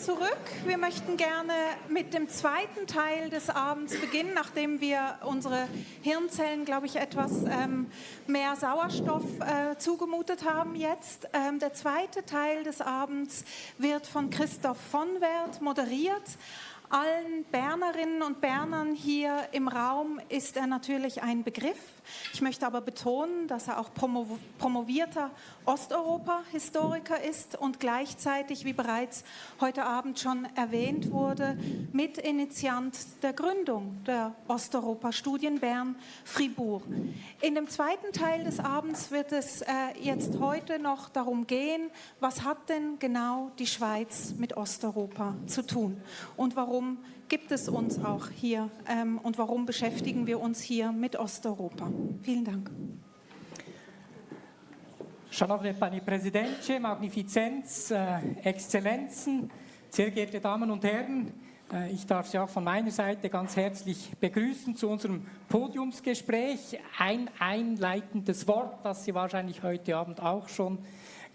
zurück. Wir möchten gerne mit dem zweiten Teil des Abends beginnen, nachdem wir unsere Hirnzellen, glaube ich, etwas ähm, mehr Sauerstoff äh, zugemutet haben jetzt. Ähm, der zweite Teil des Abends wird von Christoph von Wert moderiert. Allen Bernerinnen und Bernern hier im Raum ist er natürlich ein Begriff. Ich möchte aber betonen, dass er auch promovierter Osteuropa-Historiker ist und gleichzeitig, wie bereits heute Abend schon erwähnt wurde, Mitinitiant der Gründung der Osteuropa-Studien Bern-Fribourg. In dem zweiten Teil des Abends wird es äh, jetzt heute noch darum gehen, was hat denn genau die Schweiz mit Osteuropa zu tun und warum gibt es uns auch hier ähm, und warum beschäftigen wir uns hier mit Osteuropa? Vielen Dank. Szanowny Pani Präsidentin, Magnifizenz, äh, Exzellenzen, sehr geehrte Damen und Herren, äh, ich darf Sie auch von meiner Seite ganz herzlich begrüßen zu unserem Podiumsgespräch. Ein einleitendes Wort, das Sie wahrscheinlich heute Abend auch schon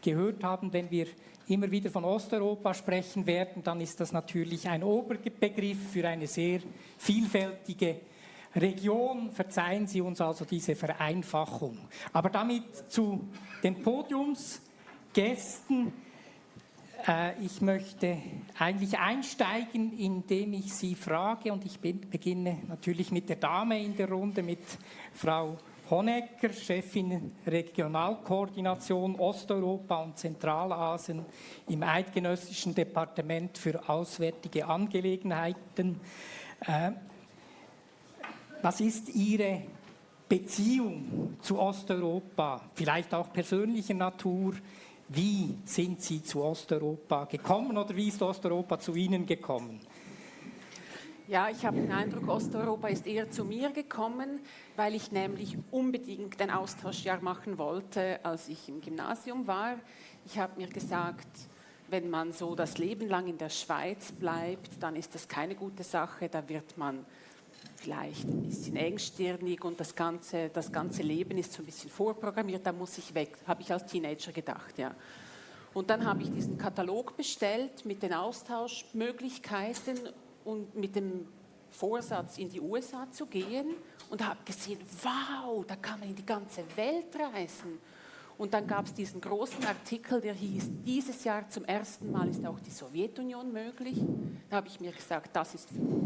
gehört haben, wenn wir immer wieder von Osteuropa sprechen werden, dann ist das natürlich ein Oberbegriff für eine sehr vielfältige Region. Verzeihen Sie uns also diese Vereinfachung. Aber damit zu den Podiumsgästen. Äh, ich möchte eigentlich einsteigen, indem ich Sie frage, und ich beginne natürlich mit der Dame in der Runde, mit Frau Honecker, Chefin Regionalkoordination Osteuropa und Zentralasien im Eidgenössischen Departement für Auswärtige Angelegenheiten. Äh, was ist Ihre Beziehung zu Osteuropa, vielleicht auch persönlicher Natur? Wie sind Sie zu Osteuropa gekommen oder wie ist Osteuropa zu Ihnen gekommen? Ja, ich habe den Eindruck, Osteuropa ist eher zu mir gekommen, weil ich nämlich unbedingt ein Austauschjahr machen wollte, als ich im Gymnasium war. Ich habe mir gesagt, wenn man so das Leben lang in der Schweiz bleibt, dann ist das keine gute Sache, da wird man vielleicht ein bisschen engstirnig und das ganze, das ganze Leben ist so ein bisschen vorprogrammiert, da muss ich weg, habe ich als Teenager gedacht, ja. Und dann habe ich diesen Katalog bestellt mit den Austauschmöglichkeiten und mit dem Vorsatz, in die USA zu gehen und habe gesehen, wow, da kann man in die ganze Welt reisen. Und dann gab es diesen großen Artikel, der hieß, dieses Jahr zum ersten Mal ist auch die Sowjetunion möglich. Da habe ich mir gesagt, das ist für mich.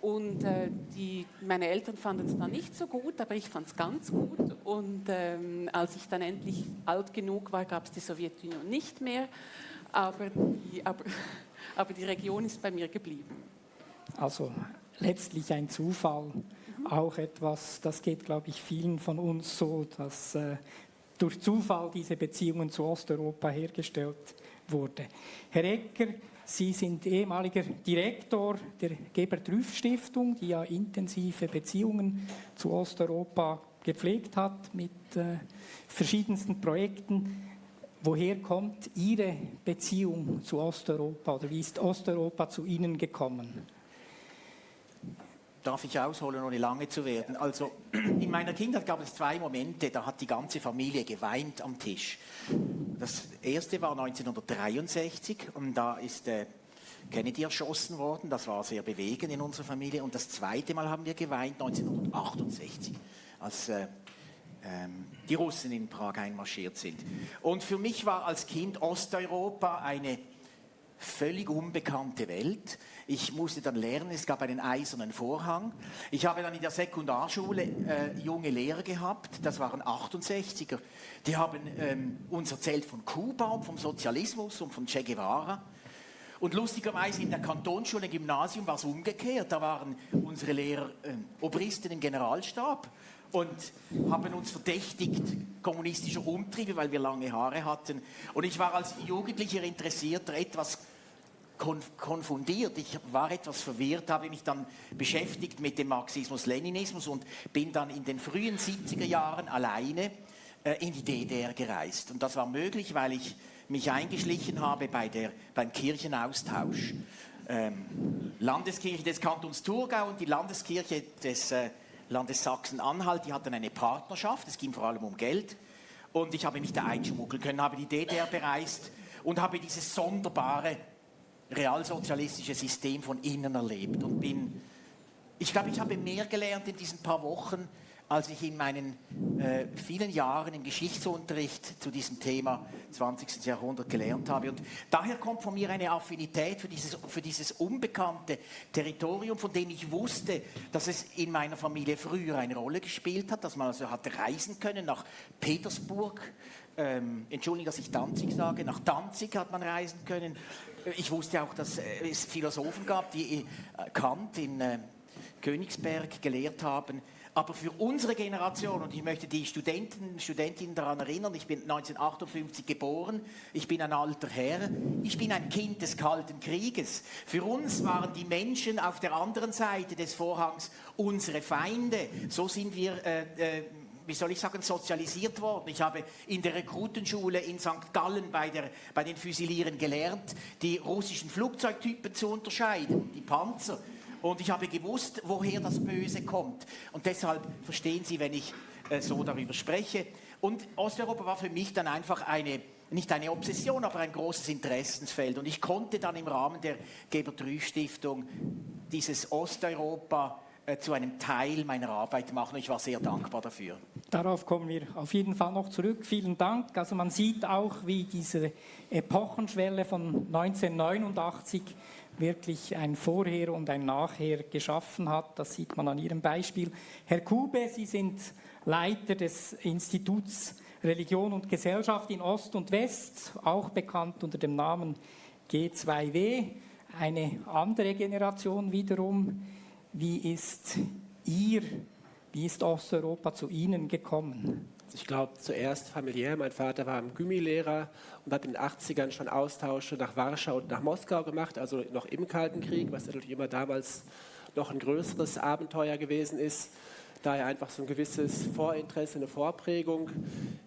Und äh, die, meine Eltern fanden es dann nicht so gut, aber ich fand es ganz gut. Und ähm, als ich dann endlich alt genug war, gab es die Sowjetunion nicht mehr. Aber die, aber, aber die Region ist bei mir geblieben. Also letztlich ein Zufall, mhm. auch etwas, das geht, glaube ich, vielen von uns so, dass äh, durch Zufall diese Beziehungen zu Osteuropa hergestellt wurde. Herr Ecker, Sie sind ehemaliger Direktor der Gebert-Rüff-Stiftung, die ja intensive Beziehungen zu Osteuropa gepflegt hat mit äh, verschiedensten Projekten. Woher kommt Ihre Beziehung zu Osteuropa oder wie ist Osteuropa zu Ihnen gekommen? Darf ich ausholen, ohne lange zu werden? Also in meiner Kindheit gab es zwei Momente, da hat die ganze Familie geweint am Tisch. Das erste war 1963 und da ist äh, Kennedy erschossen worden. Das war sehr bewegend in unserer Familie. Und das zweite Mal haben wir geweint 1968, als äh, ähm, die Russen in Prag einmarschiert sind. Und für mich war als Kind Osteuropa eine völlig unbekannte Welt. Ich musste dann lernen, es gab einen eisernen Vorhang. Ich habe dann in der Sekundarschule äh, junge Lehrer gehabt, das waren 68er. Die haben ähm, uns erzählt von Kuba und vom Sozialismus und von Che Guevara. Und lustigerweise in der Kantonsschule Gymnasium war es umgekehrt. Da waren unsere Lehrer äh, Obristen im Generalstab und haben uns verdächtigt kommunistischer Umtriebe, weil wir lange Haare hatten. Und ich war als Jugendlicher Interessierter etwas konfundiert. Ich war etwas verwirrt, habe mich dann beschäftigt mit dem Marxismus-Leninismus und bin dann in den frühen 70er Jahren alleine äh, in die DDR gereist. Und das war möglich, weil ich mich eingeschlichen habe bei der, beim Kirchenaustausch. Ähm, Landeskirche des Kantons Thurgau und die Landeskirche des äh, Landes Sachsen-Anhalt, die hatten eine Partnerschaft, es ging vor allem um Geld. Und ich habe mich da einschmuggeln können, habe die DDR bereist und habe dieses sonderbare realsozialistische System von innen erlebt und bin, ich glaube, ich habe mehr gelernt in diesen paar Wochen, als ich in meinen äh, vielen Jahren im Geschichtsunterricht zu diesem Thema 20. Jahrhundert gelernt habe. Und daher kommt von mir eine Affinität für dieses, für dieses unbekannte Territorium, von dem ich wusste, dass es in meiner Familie früher eine Rolle gespielt hat, dass man also hat reisen können nach Petersburg, ähm, Entschuldigung, dass ich Danzig sage, nach Danzig hat man reisen können. Ich wusste auch, dass es Philosophen gab, die äh, Kant in äh, Königsberg gelehrt haben, aber für unsere Generation, und ich möchte die Studenten, Studentinnen daran erinnern, ich bin 1958 geboren, ich bin ein alter Herr, ich bin ein Kind des Kalten Krieges. Für uns waren die Menschen auf der anderen Seite des Vorhangs unsere Feinde. So sind wir äh, äh, wie soll ich sagen, sozialisiert worden. Ich habe in der Rekrutenschule in St. Gallen bei, der, bei den Füsilieren gelernt, die russischen Flugzeugtypen zu unterscheiden, die Panzer. Und ich habe gewusst, woher das Böse kommt. Und deshalb verstehen Sie, wenn ich äh, so darüber spreche. Und Osteuropa war für mich dann einfach eine, nicht eine Obsession, aber ein großes Interessensfeld. Und ich konnte dann im Rahmen der Gebert-Rüsch-Stiftung dieses Osteuropa äh, zu einem Teil meiner Arbeit machen. Ich war sehr dankbar dafür. Darauf kommen wir auf jeden Fall noch zurück. Vielen Dank. Also man sieht auch, wie diese Epochenschwelle von 1989 wirklich ein Vorher und ein Nachher geschaffen hat. Das sieht man an Ihrem Beispiel. Herr Kube, Sie sind Leiter des Instituts Religion und Gesellschaft in Ost und West, auch bekannt unter dem Namen G2W. Eine andere Generation wiederum. Wie ist Ihr, wie ist Osteuropa zu Ihnen gekommen? Ich glaube, zuerst familiär. Mein Vater war Gymi-Lehrer und hat in den 80ern schon Austausche nach Warschau und nach Moskau gemacht, also noch im Kalten Krieg, was natürlich immer damals noch ein größeres Abenteuer gewesen ist. Daher einfach so ein gewisses Vorinteresse, eine Vorprägung.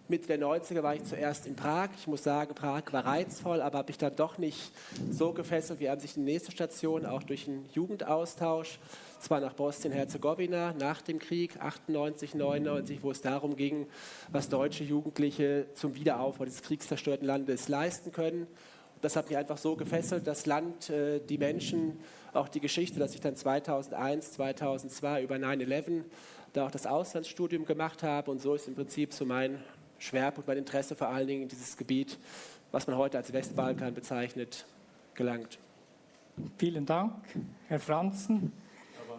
Mitte der 90er war ich zuerst in Prag. Ich muss sagen, Prag war reizvoll, aber habe ich dann doch nicht so gefesselt wie an sich die nächste Station, auch durch einen Jugendaustausch zwar nach Bosnien-Herzegowina nach dem Krieg 98, 99, wo es darum ging, was deutsche Jugendliche zum Wiederaufbau des kriegszerstörten Landes leisten können. Das hat mich einfach so gefesselt, das Land, äh, die Menschen, auch die Geschichte, dass ich dann 2001, 2002 über 9-11 da auch das Auslandsstudium gemacht habe. Und so ist im Prinzip so mein Schwerpunkt, mein Interesse vor allen Dingen in dieses Gebiet, was man heute als Westbalkan bezeichnet, gelangt. Vielen Dank, Herr Franzen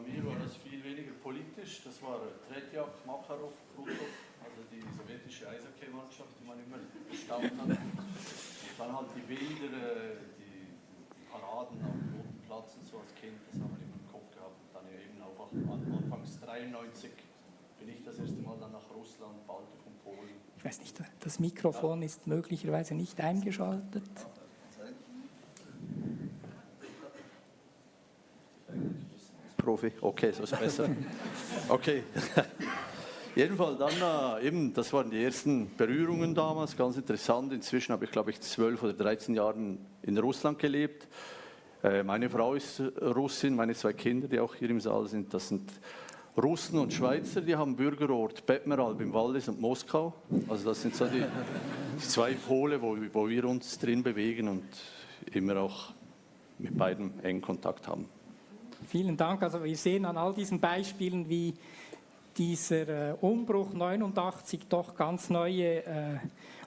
mir war das viel weniger politisch. Das war Tretjak, Makarov, Krutov, also die sowjetische Eishockeymannschaft, die man immer bestaunt hat. Und dann halt die Bilder, äh, die Paraden am Roten Platz und so als Kind, das haben wir immer im Kopf gehabt. Und dann eben auch anfangs 93 bin ich das erste Mal dann nach Russland, Baltikum, Polen. Ich weiß nicht, das Mikrofon ja. ist möglicherweise nicht eingeschaltet. Profi? Okay, so ist besser. Okay. Jedenfalls dann äh, eben, das waren die ersten Berührungen damals, ganz interessant. Inzwischen habe ich, glaube ich, zwölf oder 13 Jahre in Russland gelebt. Äh, meine Frau ist Russin, meine zwei Kinder, die auch hier im Saal sind, das sind Russen und Schweizer, die haben Bürgerort Bettmeralb im Wallis und Moskau. Also das sind so die, die zwei Pole, wo, wo wir uns drin bewegen und immer auch mit beiden engen Kontakt haben. Vielen Dank. Also wir sehen an all diesen Beispielen, wie dieser äh, Umbruch 89 doch ganz neue äh,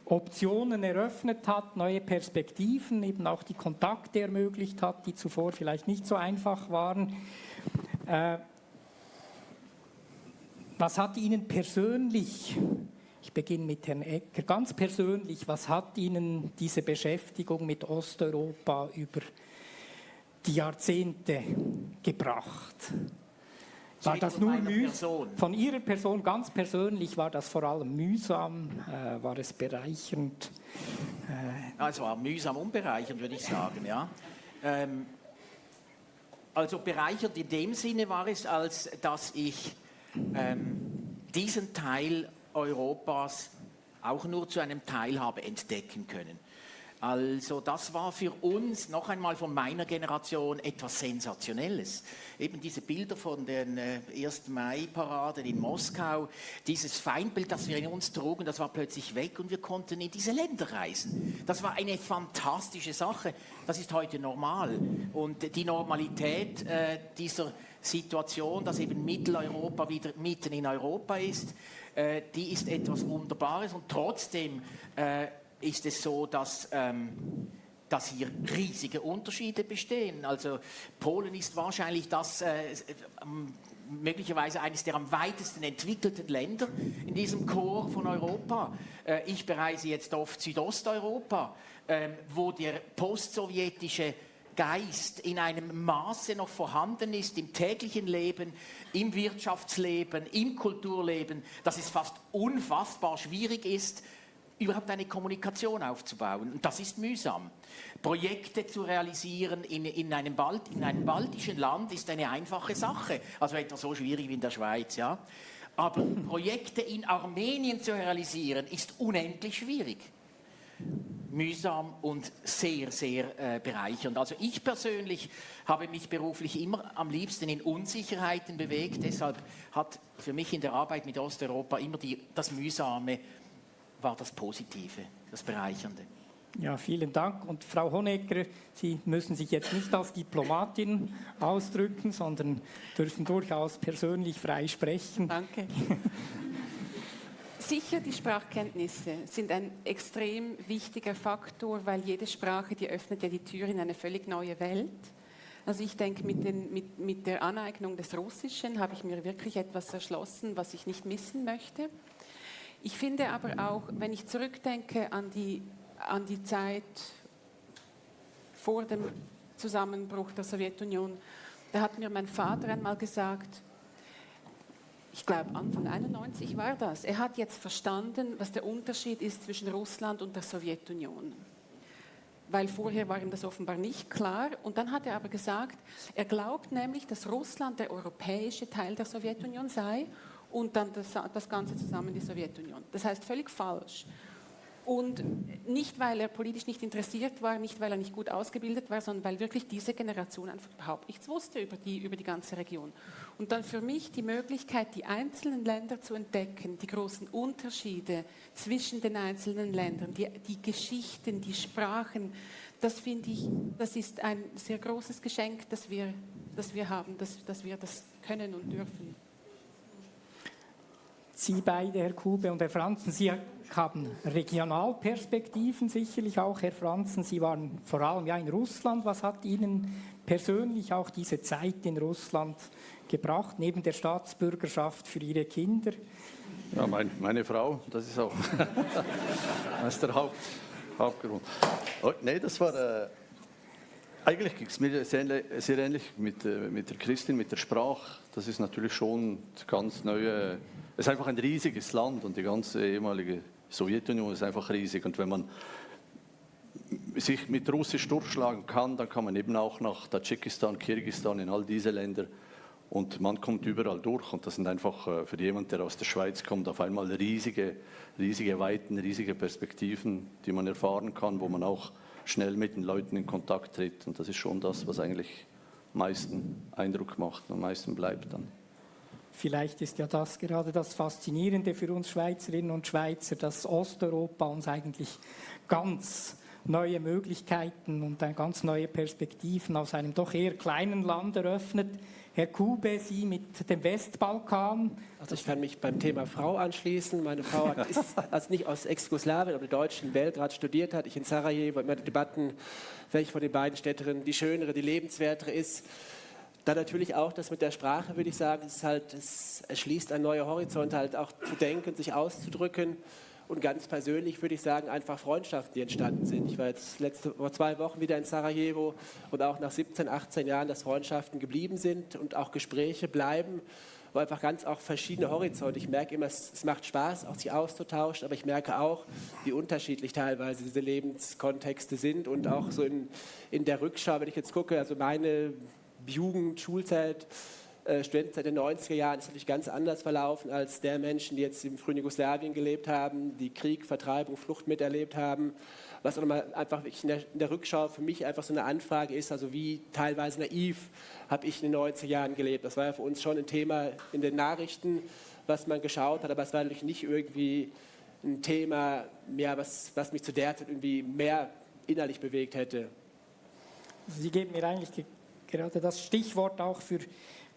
Optionen eröffnet hat, neue Perspektiven, eben auch die Kontakte ermöglicht hat, die zuvor vielleicht nicht so einfach waren. Äh, was hat Ihnen persönlich, ich beginne mit Herrn Ecker, ganz persönlich, was hat Ihnen diese Beschäftigung mit Osteuropa über die Jahrzehnte gebracht. War das nur mühsam? Von Ihrer Person ganz persönlich war das vor allem mühsam? Äh, war es bereichernd? Äh, es war mühsam und bereichernd, würde ich sagen. Ja. Ähm, also bereichernd in dem Sinne war es, als dass ich ähm, diesen Teil Europas auch nur zu einem Teil habe entdecken können. Also das war für uns noch einmal von meiner Generation etwas Sensationelles. Eben diese Bilder von den äh, 1. Mai-Paraden in Moskau, dieses Feindbild, das wir in uns trugen, das war plötzlich weg und wir konnten in diese Länder reisen. Das war eine fantastische Sache. Das ist heute normal. Und die Normalität äh, dieser Situation, dass eben Mitteleuropa wieder mitten in Europa ist, äh, die ist etwas Wunderbares und trotzdem äh, ist es so, dass, ähm, dass hier riesige Unterschiede bestehen. Also Polen ist wahrscheinlich das äh, möglicherweise eines der am weitesten entwickelten Länder in diesem Chor von Europa. Äh, ich bereise jetzt oft Südosteuropa, äh, wo der postsowjetische Geist in einem Maße noch vorhanden ist im täglichen Leben, im Wirtschaftsleben, im Kulturleben, dass es fast unfassbar schwierig ist, überhaupt eine Kommunikation aufzubauen. Und das ist mühsam. Projekte zu realisieren in, in, einem, Balt, in einem baltischen Land ist eine einfache Sache. Also etwa so schwierig wie in der Schweiz. Ja? Aber Projekte in Armenien zu realisieren, ist unendlich schwierig. Mühsam und sehr, sehr äh, bereichernd. Also ich persönlich habe mich beruflich immer am liebsten in Unsicherheiten bewegt. Deshalb hat für mich in der Arbeit mit Osteuropa immer die, das Mühsame war das Positive, das Bereichernde. Ja, vielen Dank. Und Frau Honecker, Sie müssen sich jetzt nicht als Diplomatin ausdrücken, sondern dürfen durchaus persönlich frei sprechen. Danke. Sicher, die Sprachkenntnisse sind ein extrem wichtiger Faktor, weil jede Sprache, die öffnet ja die Tür in eine völlig neue Welt. Also ich denke, mit, den, mit, mit der Aneignung des Russischen habe ich mir wirklich etwas erschlossen, was ich nicht missen möchte. Ich finde aber auch, wenn ich zurückdenke an die, an die Zeit vor dem Zusammenbruch der Sowjetunion, da hat mir mein Vater einmal gesagt, ich glaube Anfang 91 war das, er hat jetzt verstanden, was der Unterschied ist zwischen Russland und der Sowjetunion. Weil vorher war ihm das offenbar nicht klar. Und dann hat er aber gesagt, er glaubt nämlich, dass Russland der europäische Teil der Sowjetunion sei und dann das, das Ganze zusammen die Sowjetunion. Das heißt völlig falsch. Und nicht, weil er politisch nicht interessiert war, nicht, weil er nicht gut ausgebildet war, sondern weil wirklich diese Generation einfach überhaupt nichts wusste über die, über die ganze Region. Und dann für mich die Möglichkeit, die einzelnen Länder zu entdecken, die großen Unterschiede zwischen den einzelnen Ländern, die, die Geschichten, die Sprachen, das finde ich, das ist ein sehr großes Geschenk, das wir, das wir haben, dass, dass wir das können und dürfen. Sie beide, Herr Kube und Herr Franzen, Sie haben Regionalperspektiven sicherlich auch, Herr Franzen. Sie waren vor allem ja in Russland. Was hat Ihnen persönlich auch diese Zeit in Russland gebracht, neben der Staatsbürgerschaft für Ihre Kinder? Ja, mein, meine Frau, das ist auch das ist der Haupt, Hauptgrund. Oh, nee, das war... Äh eigentlich ging es mir sehr, sehr ähnlich mit, äh, mit der Christin, mit der Sprache. Das ist natürlich schon ganz neue. Es ist einfach ein riesiges Land und die ganze ehemalige Sowjetunion ist einfach riesig. Und wenn man sich mit Russisch durchschlagen kann, dann kann man eben auch nach Tadschikistan, Kirgisistan, in all diese Länder. Und man kommt überall durch. Und das sind einfach äh, für jemanden, der aus der Schweiz kommt, auf einmal riesige, riesige Weiten, riesige Perspektiven, die man erfahren kann, wo man auch schnell mit den Leuten in Kontakt tritt. Und das ist schon das, was eigentlich am meisten Eindruck macht und am meisten bleibt dann. Vielleicht ist ja das gerade das Faszinierende für uns Schweizerinnen und Schweizer, dass Osteuropa uns eigentlich ganz neue Möglichkeiten und ganz neue Perspektiven aus einem doch eher kleinen Land eröffnet. Herr Kube, Sie mit dem Westbalkan. Also ich kann mich beim Thema Frau anschließen. Meine Frau ist also nicht aus Ex-Jugoslawien oder Deutschen Belgrad studiert hat. Ich in Sarajevo immer Debatten, welche von den beiden Städterinnen die schönere, die lebenswertere ist. Dann natürlich auch das mit der Sprache, würde ich sagen, es, halt, es erschließt ein neuer Horizont, halt auch zu denken, sich auszudrücken und ganz persönlich würde ich sagen, einfach Freundschaften, die entstanden sind. Ich war jetzt letzte, vor zwei Wochen wieder in Sarajevo und auch nach 17, 18 Jahren, dass Freundschaften geblieben sind und auch Gespräche bleiben, wo einfach ganz auch verschiedene Horizonte. Ich merke immer, es, es macht Spaß, auch sich auszutauschen, aber ich merke auch, wie unterschiedlich teilweise diese Lebenskontexte sind und auch so in, in der Rückschau, wenn ich jetzt gucke, also meine Jugend, Schulzeit, äh, Studentenzeit der 90er Jahren ist natürlich ganz anders verlaufen als der Menschen, die jetzt im frühen Jugoslawien gelebt haben, die Krieg, Vertreibung, Flucht miterlebt haben. was auch nochmal einfach in der, in der, Rückschau für mich einfach so eine Anfrage ist, also wie teilweise naiv habe ich in den 90er Jahren gelebt. Das war ja für uns schon ein Thema in den Nachrichten, was man geschaut hat, aber es war natürlich nicht irgendwie ein Thema, ja, was, was mich zu der Zeit irgendwie mehr innerlich bewegt hätte. Sie geben mir eigentlich gerade das Stichwort auch für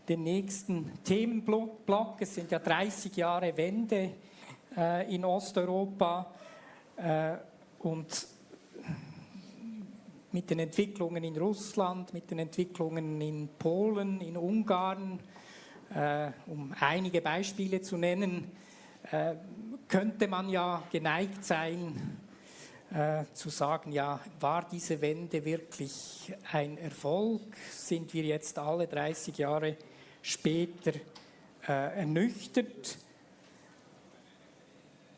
den nächsten Themenblock. Es sind ja 30 Jahre Wende äh, in Osteuropa äh, und mit den Entwicklungen in Russland, mit den Entwicklungen in Polen, in Ungarn, äh, um einige Beispiele zu nennen, äh, könnte man ja geneigt sein, äh, zu sagen, ja, war diese Wende wirklich ein Erfolg? Sind wir jetzt alle 30 Jahre später äh, ernüchtert?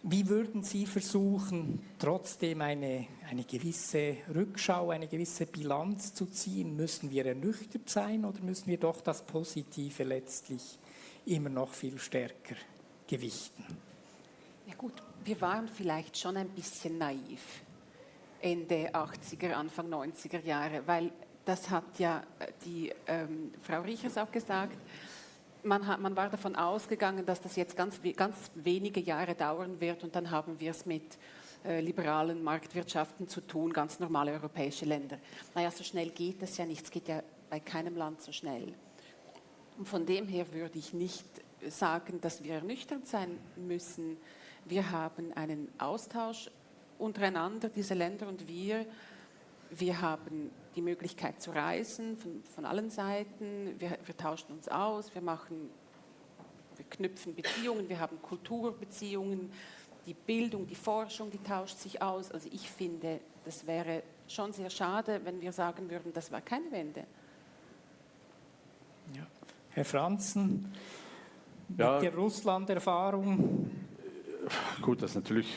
Wie würden Sie versuchen, trotzdem eine, eine gewisse Rückschau, eine gewisse Bilanz zu ziehen? Müssen wir ernüchtert sein oder müssen wir doch das Positive letztlich immer noch viel stärker gewichten? Ja gut, wir waren vielleicht schon ein bisschen naiv Ende 80er, Anfang 90er Jahre, weil das hat ja äh, die ähm, Frau Riechers auch gesagt, man, hat, man, war davon ausgegangen, dass das jetzt ganz, ganz wenige Jahre dauern wird und dann haben wir es mit äh, liberalen Marktwirtschaften zu tun, ganz normale europäische Länder. Naja, so schnell geht das ja nicht, es geht ja bei keinem Land so schnell. Und von dem her würde ich nicht sagen, dass wir ernüchternd sein müssen. Wir haben einen Austausch untereinander, diese Länder und wir. Wir haben die Möglichkeit zu reisen von, von allen Seiten. Wir, wir, tauschen uns aus, wir machen, wir knüpfen Beziehungen, wir haben Kulturbeziehungen. Die Bildung, die Forschung, die tauscht sich aus. Also ich finde, das wäre schon sehr schade, wenn wir sagen würden, das war keine Wende. Ja. Herr Franzen, ja. mit der Russland-Erfahrung? Gut, das ist natürlich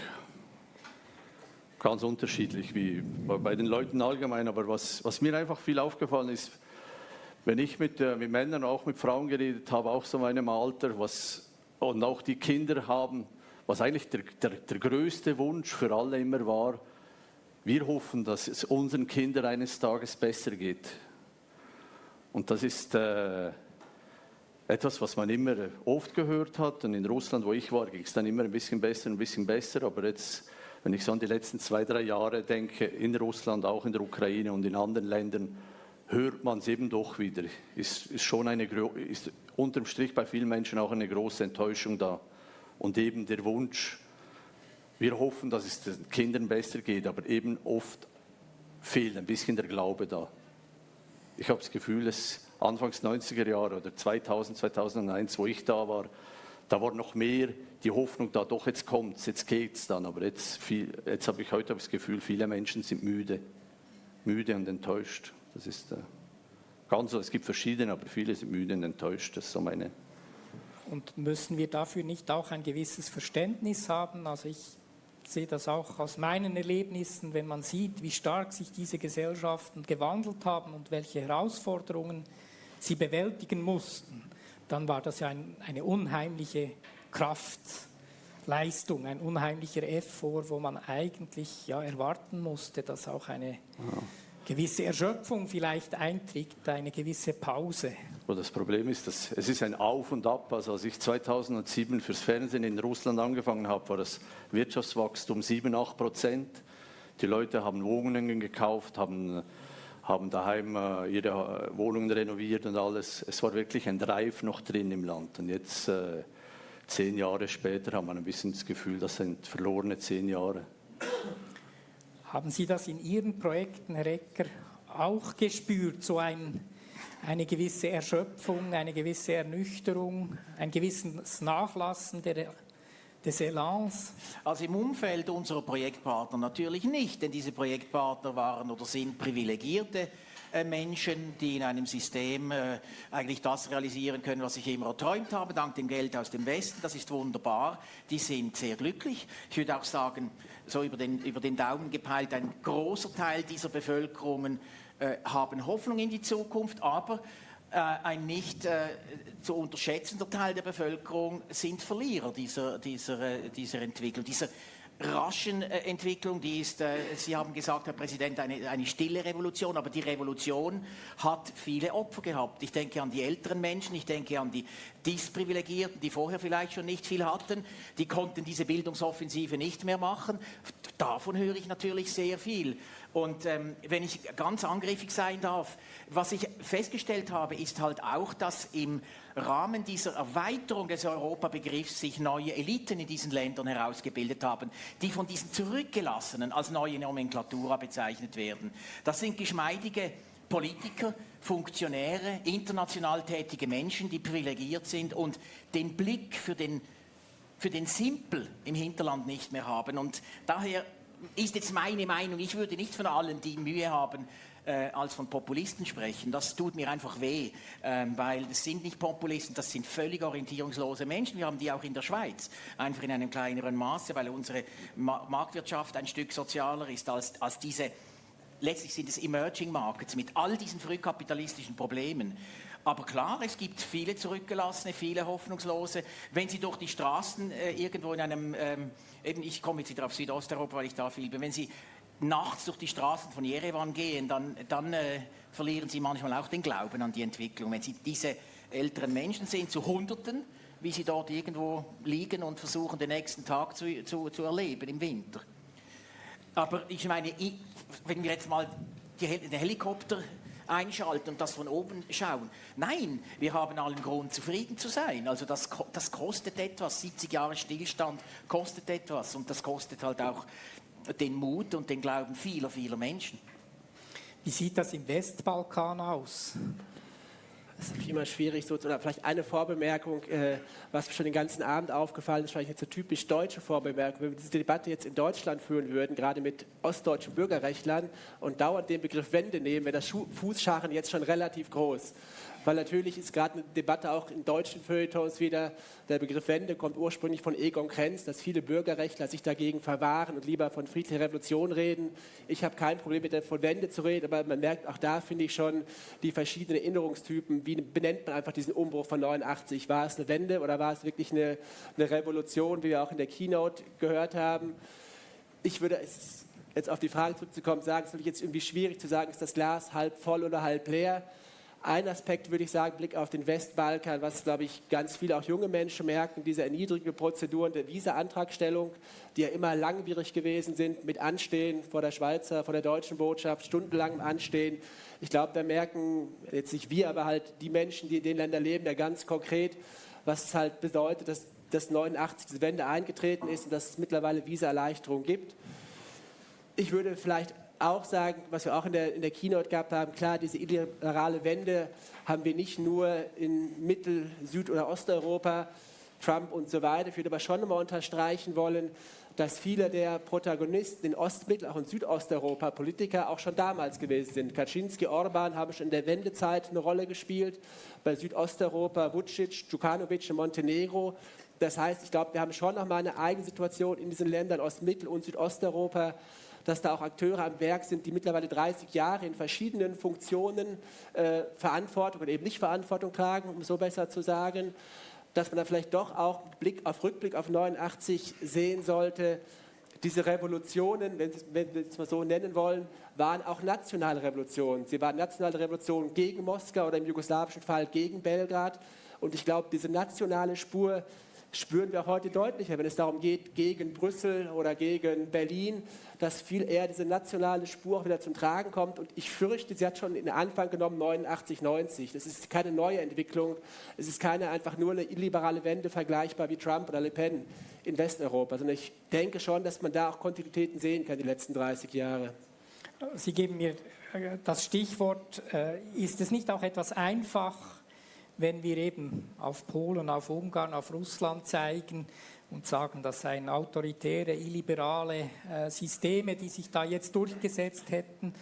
ganz unterschiedlich wie bei den Leuten allgemein. Aber was, was mir einfach viel aufgefallen ist, wenn ich mit, äh, mit Männern, auch mit Frauen geredet habe, auch so meinem Alter, was, und auch die Kinder haben, was eigentlich der, der, der größte Wunsch für alle immer war, wir hoffen, dass es unseren Kindern eines Tages besser geht. Und das ist äh, etwas, was man immer oft gehört hat. Und in Russland, wo ich war, ging es dann immer ein bisschen besser, ein bisschen besser. Aber jetzt wenn ich so an die letzten zwei, drei Jahre denke, in Russland, auch in der Ukraine und in anderen Ländern, hört man es eben doch wieder. Ist, ist schon eine, ist unterm Strich bei vielen Menschen auch eine große Enttäuschung da. Und eben der Wunsch, wir hoffen, dass es den Kindern besser geht, aber eben oft fehlt ein bisschen der Glaube da. Ich habe das Gefühl, es Anfangs 90er Jahre oder 2000, 2001, wo ich da war, da war noch mehr die Hoffnung da, doch jetzt kommt es, jetzt geht es dann. Aber jetzt, jetzt habe ich heute das Gefühl, viele Menschen sind müde, müde und enttäuscht. Das ist äh, ganz so, es gibt verschiedene, aber viele sind müde und enttäuscht. Das ist so meine. Und müssen wir dafür nicht auch ein gewisses Verständnis haben? Also ich sehe das auch aus meinen Erlebnissen, wenn man sieht, wie stark sich diese Gesellschaften gewandelt haben und welche Herausforderungen sie bewältigen mussten dann war das ja ein, eine unheimliche Kraftleistung, ein unheimlicher Effort, wo man eigentlich ja, erwarten musste, dass auch eine ja. Gewisse Erschöpfung vielleicht eintritt, eine gewisse Pause. das Problem ist, dass es ist ein Auf und Ab. Also als ich 2007 fürs Fernsehen in Russland angefangen habe, war das Wirtschaftswachstum 7, 8 Prozent. Die Leute haben Wohnungen gekauft, haben haben daheim äh, ihre äh, Wohnungen renoviert und alles. Es war wirklich ein Drive noch drin im Land. Und jetzt, äh, zehn Jahre später, haben wir ein bisschen das Gefühl, das sind verlorene zehn Jahre. Haben Sie das in Ihren Projekten, Herr Ecker, auch gespürt, so ein, eine gewisse Erschöpfung, eine gewisse Ernüchterung, ein gewisses Nachlassen der des Elans? Also im Umfeld unserer Projektpartner natürlich nicht, denn diese Projektpartner waren oder sind privilegierte Menschen, die in einem System äh, eigentlich das realisieren können, was ich immer erträumt habe, dank dem Geld aus dem Westen. Das ist wunderbar. Die sind sehr glücklich. Ich würde auch sagen, so über den, über den Daumen gepeilt, ein großer Teil dieser Bevölkerungen äh, haben Hoffnung in die Zukunft, aber äh, ein nicht äh, zu unterschätzender Teil der Bevölkerung sind Verlierer dieser, dieser, äh, dieser Entwicklung, dieser raschen äh, Entwicklung, die ist, äh, Sie haben gesagt, Herr Präsident, eine, eine stille Revolution, aber die Revolution hat viele Opfer gehabt. Ich denke an die älteren Menschen, ich denke an die Disprivilegierten, die vorher vielleicht schon nicht viel hatten, die konnten diese Bildungsoffensive nicht mehr machen. Davon höre ich natürlich sehr viel. Und ähm, wenn ich ganz angriffig sein darf, was ich festgestellt habe, ist halt auch, dass im Rahmen dieser Erweiterung des Europabegriffs sich neue Eliten in diesen Ländern herausgebildet haben, die von diesen Zurückgelassenen als neue Nomenklatura bezeichnet werden. Das sind geschmeidige Politiker, Funktionäre, international tätige Menschen, die privilegiert sind und den Blick für den, für den Simpel im Hinterland nicht mehr haben. Und daher ist jetzt meine Meinung, ich würde nicht von allen, die Mühe haben, äh, als von Populisten sprechen. Das tut mir einfach weh, ähm, weil das sind nicht Populisten, das sind völlig orientierungslose Menschen. Wir haben die auch in der Schweiz, einfach in einem kleineren Maße, weil unsere Ma Marktwirtschaft ein Stück sozialer ist als, als diese, letztlich sind es Emerging Markets mit all diesen frühkapitalistischen Problemen. Aber klar, es gibt viele Zurückgelassene, viele Hoffnungslose. Wenn Sie durch die Straßen äh, irgendwo in einem, ähm, eben ich komme jetzt wieder auf Südosteuropa, weil ich da viel bin, wenn Sie nachts durch die Straßen von Jerewan gehen, dann, dann äh, verlieren sie manchmal auch den Glauben an die Entwicklung. Wenn sie diese älteren Menschen sehen, zu Hunderten, wie sie dort irgendwo liegen und versuchen, den nächsten Tag zu, zu, zu erleben im Winter. Aber ich meine, wenn wir jetzt mal den Helikopter einschalten und das von oben schauen. Nein, wir haben allen Grund, zufrieden zu sein. Also das, das kostet etwas. 70 Jahre Stillstand kostet etwas und das kostet halt auch den Mut und den Glauben vieler, vieler Menschen. Wie sieht das im Westbalkan aus? Das ist immer schwierig, so, oder vielleicht eine Vorbemerkung, äh, was mir schon den ganzen Abend aufgefallen ist, vielleicht jetzt so typisch deutsche Vorbemerkung. Wenn wir diese Debatte jetzt in Deutschland führen würden, gerade mit ostdeutschen Bürgerrechtlern und dauernd den Begriff Wende nehmen, wäre das Fußscharen jetzt schon relativ groß weil natürlich ist gerade eine Debatte auch in deutschen Feuilletons wieder, der Begriff Wende kommt ursprünglich von Egon Krenz, dass viele Bürgerrechtler sich dagegen verwahren und lieber von friedlicher Revolution reden. Ich habe kein Problem mit der von Wende zu reden, aber man merkt auch da, finde ich schon, die verschiedenen Erinnerungstypen. Wie benennt man einfach diesen Umbruch von 89? War es eine Wende oder war es wirklich eine, eine Revolution, wie wir auch in der Keynote gehört haben? Ich würde jetzt auf die Frage zurückzukommen, sagen, es ist jetzt irgendwie schwierig zu sagen, ist das Glas halb voll oder halb leer. Ein Aspekt würde ich sagen, Blick auf den Westbalkan, was, glaube ich, ganz viele auch junge Menschen merken, diese erniedrigende Prozeduren der Visa-Antragstellung, die ja immer langwierig gewesen sind, mit Anstehen vor der Schweizer, vor der deutschen Botschaft, stundenlangem Anstehen. Ich glaube, da merken jetzt nicht wir, aber halt die Menschen, die in den Ländern leben, ja ganz konkret, was es halt bedeutet, dass das 89 die Wende eingetreten ist und dass es mittlerweile Visa-Erleichterung gibt. Ich würde vielleicht auch sagen, was wir auch in der, in der Keynote gehabt haben, klar, diese illiberale Wende haben wir nicht nur in Mittel-, Süd- oder Osteuropa, Trump und so weiter. Ich würde aber schon mal unterstreichen wollen, dass viele der Protagonisten in Ost-, Mittel-, auch in Südosteuropa Politiker auch schon damals gewesen sind. Kaczynski, Orban haben schon in der Wendezeit eine Rolle gespielt. Bei Südosteuropa Vucic, Djukanovic in Montenegro. Das heißt, ich glaube, wir haben schon noch mal eine eigene Situation in diesen Ländern Ost-, Mittel- und Südosteuropa, dass da auch Akteure am Werk sind, die mittlerweile 30 Jahre in verschiedenen Funktionen äh, Verantwortung oder eben nicht Verantwortung tragen, um so besser zu sagen, dass man da vielleicht doch auch Blick auf Rückblick auf 89 sehen sollte. Diese Revolutionen, wenn, wenn wir es mal so nennen wollen, waren auch nationale Revolutionen. Sie waren nationale Revolutionen gegen Moskau oder im jugoslawischen Fall gegen Belgrad. Und ich glaube, diese nationale Spur spüren wir heute deutlicher, wenn es darum geht, gegen Brüssel oder gegen Berlin, dass viel eher diese nationale Spur auch wieder zum Tragen kommt. Und ich fürchte, sie hat schon in den Anfang genommen, 89, 90. Das ist keine neue Entwicklung. Es ist keine einfach nur eine illiberale Wende, vergleichbar wie Trump oder Le Pen in Westeuropa, sondern ich denke schon, dass man da auch Kontinuitäten sehen kann, die letzten 30 Jahre. Sie geben mir äh, das Stichwort, äh, ist es nicht auch etwas einfach, wenn wir eben auf Polen, auf Ungarn, auf Russland zeigen und sagen, das seien autoritäre, illiberale äh, Systeme, die sich da jetzt durchgesetzt hätten.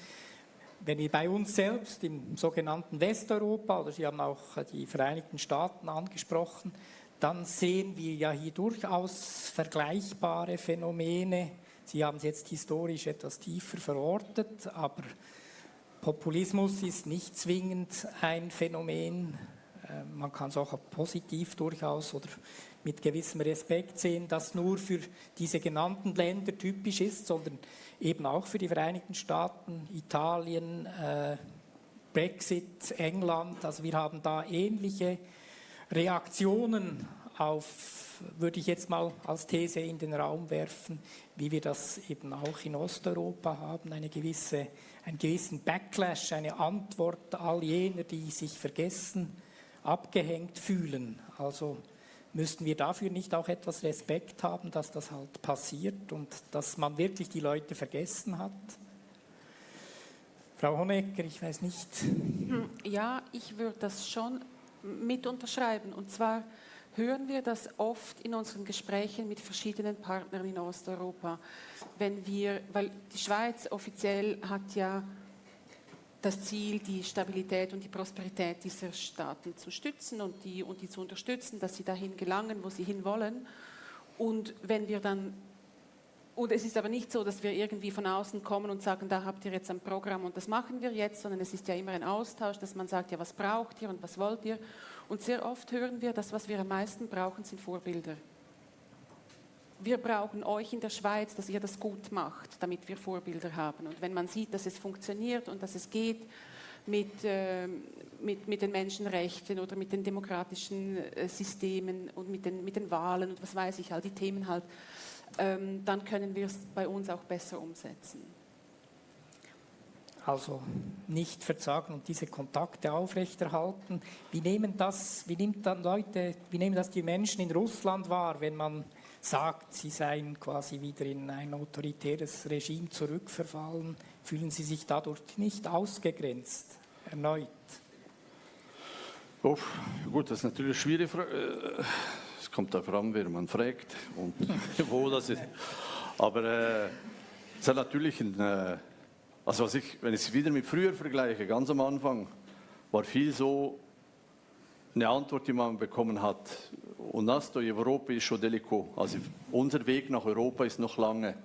Wenn wir bei uns selbst im sogenannten Westeuropa, oder Sie haben auch äh, die Vereinigten Staaten angesprochen, dann sehen wir ja hier durchaus vergleichbare Phänomene. Sie haben es jetzt historisch etwas tiefer verortet, aber Populismus ist nicht zwingend ein Phänomen äh, man kann es auch positiv durchaus oder mit gewissem Respekt sehen, das nur für diese genannten Länder typisch ist, sondern eben auch für die Vereinigten Staaten, Italien, äh, Brexit, England. Also wir haben da ähnliche Reaktionen auf, würde ich jetzt mal als These in den Raum werfen, wie wir das eben auch in Osteuropa haben, eine gewisse, einen gewissen Backlash, eine Antwort all jener, die sich vergessen, abgehängt fühlen. Also müssten wir dafür nicht auch etwas Respekt haben, dass das halt passiert und dass man wirklich die Leute vergessen hat? Frau Honecker, ich weiß nicht. Ja, ich würde das schon mit unterschreiben. Und zwar hören wir das oft in unseren Gesprächen mit verschiedenen Partnern in Osteuropa. Wenn wir, weil die Schweiz offiziell hat ja das Ziel, die Stabilität und die Prosperität dieser Staaten zu stützen und die, und die zu unterstützen, dass sie dahin gelangen, wo sie hinwollen. Und wenn wir dann und es ist aber nicht so, dass wir irgendwie von außen kommen und sagen, da habt ihr jetzt ein Programm und das machen wir jetzt, sondern es ist ja immer ein Austausch, dass man sagt, ja, was braucht ihr und was wollt ihr? Und sehr oft hören wir, das, was wir am meisten brauchen, sind Vorbilder. Wir brauchen euch in der Schweiz, dass ihr das gut macht, damit wir Vorbilder haben. Und wenn man sieht, dass es funktioniert und dass es geht mit, äh, mit, mit den Menschenrechten oder mit den demokratischen äh, Systemen und mit den, mit den Wahlen und was weiß ich, all die Themen halt, ähm, dann können wir es bei uns auch besser umsetzen. Also nicht verzagen und diese Kontakte aufrechterhalten. Wie nehmen das, wie nimmt dann Leute, wie nehmen das die Menschen in Russland wahr, wenn man sagt, sie seien quasi wieder in ein autoritäres Regime zurückverfallen? Fühlen sie sich dadurch nicht ausgegrenzt erneut? Oh, gut, das ist natürlich eine schwierige Frage kommt darauf an, wer man fragt und wo das ist. Aber äh, es hat natürlich ein, äh, also was ich, wenn ich es wieder mit früher vergleiche, ganz am Anfang, war viel so eine Antwort, die man bekommen hat. Und das do Europa ist schon delico. Also unser Weg nach Europa ist noch lange.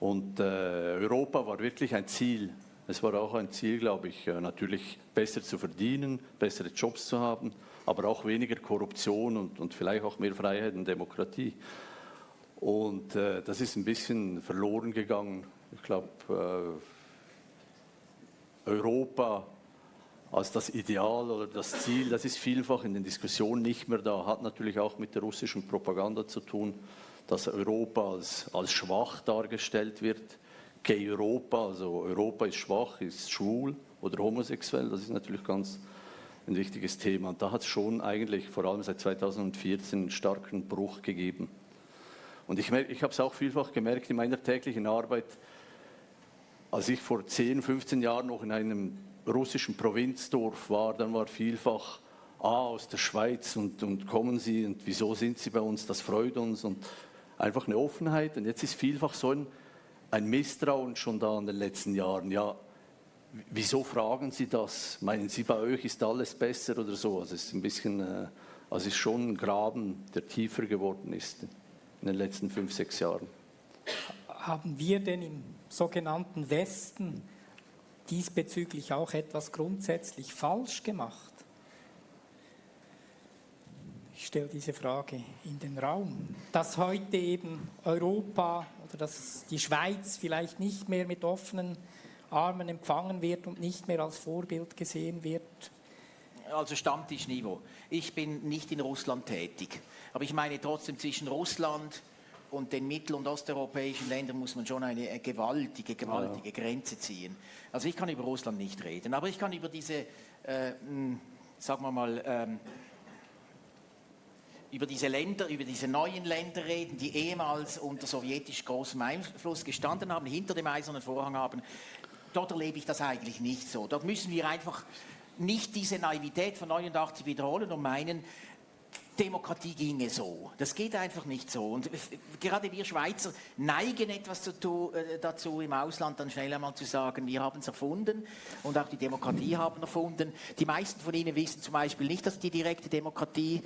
Und äh, Europa war wirklich ein Ziel. Es war auch ein Ziel, glaube ich, äh, natürlich besser zu verdienen, bessere Jobs zu haben aber auch weniger Korruption und, und vielleicht auch mehr Freiheit und Demokratie. Und äh, das ist ein bisschen verloren gegangen. Ich glaube, äh, Europa als das Ideal oder das Ziel, das ist vielfach in den Diskussionen nicht mehr da. Hat natürlich auch mit der russischen Propaganda zu tun, dass Europa als, als schwach dargestellt wird. Gay Europa, also Europa ist schwach, ist schwul oder homosexuell, das ist natürlich ganz ein wichtiges Thema. Und da hat es schon eigentlich vor allem seit 2014 einen starken Bruch gegeben. Und ich, ich habe es auch vielfach gemerkt in meiner täglichen Arbeit, als ich vor 10, 15 Jahren noch in einem russischen Provinzdorf war, dann war vielfach, ah, aus der Schweiz und, und kommen Sie und wieso sind Sie bei uns, das freut uns und einfach eine Offenheit. Und jetzt ist vielfach so ein, ein Misstrauen schon da in den letzten Jahren. Ja, Wieso fragen Sie das? Meinen Sie, bei euch ist alles besser oder so? Also es ist ein bisschen, äh, also es ist schon ein Graben, der tiefer geworden ist in den letzten fünf, sechs Jahren. Haben wir denn im sogenannten Westen diesbezüglich auch etwas grundsätzlich falsch gemacht? Ich stelle diese Frage in den Raum. Dass heute eben Europa oder dass die Schweiz vielleicht nicht mehr mit offenen Armen empfangen wird und nicht mehr als Vorbild gesehen wird? Also Stammtischniveau. Ich bin nicht in Russland tätig, aber ich meine trotzdem zwischen Russland und den mittel- und osteuropäischen Ländern muss man schon eine gewaltige, gewaltige ja. Grenze ziehen. Also ich kann über Russland nicht reden, aber ich kann über diese, äh, sagen wir mal, ähm, über diese Länder, über diese neuen Länder reden, die ehemals unter sowjetisch großem Einfluss gestanden haben, hinter dem eisernen Vorhang haben dort erlebe ich das eigentlich nicht so. Dort müssen wir einfach nicht diese Naivität von 89 wiederholen und meinen, Demokratie ginge so. Das geht einfach nicht so. Und gerade wir Schweizer neigen etwas äh, dazu, im Ausland dann schnell einmal zu sagen, wir haben es erfunden und auch die Demokratie haben erfunden. Die meisten von Ihnen wissen zum Beispiel nicht, dass die direkte Demokratie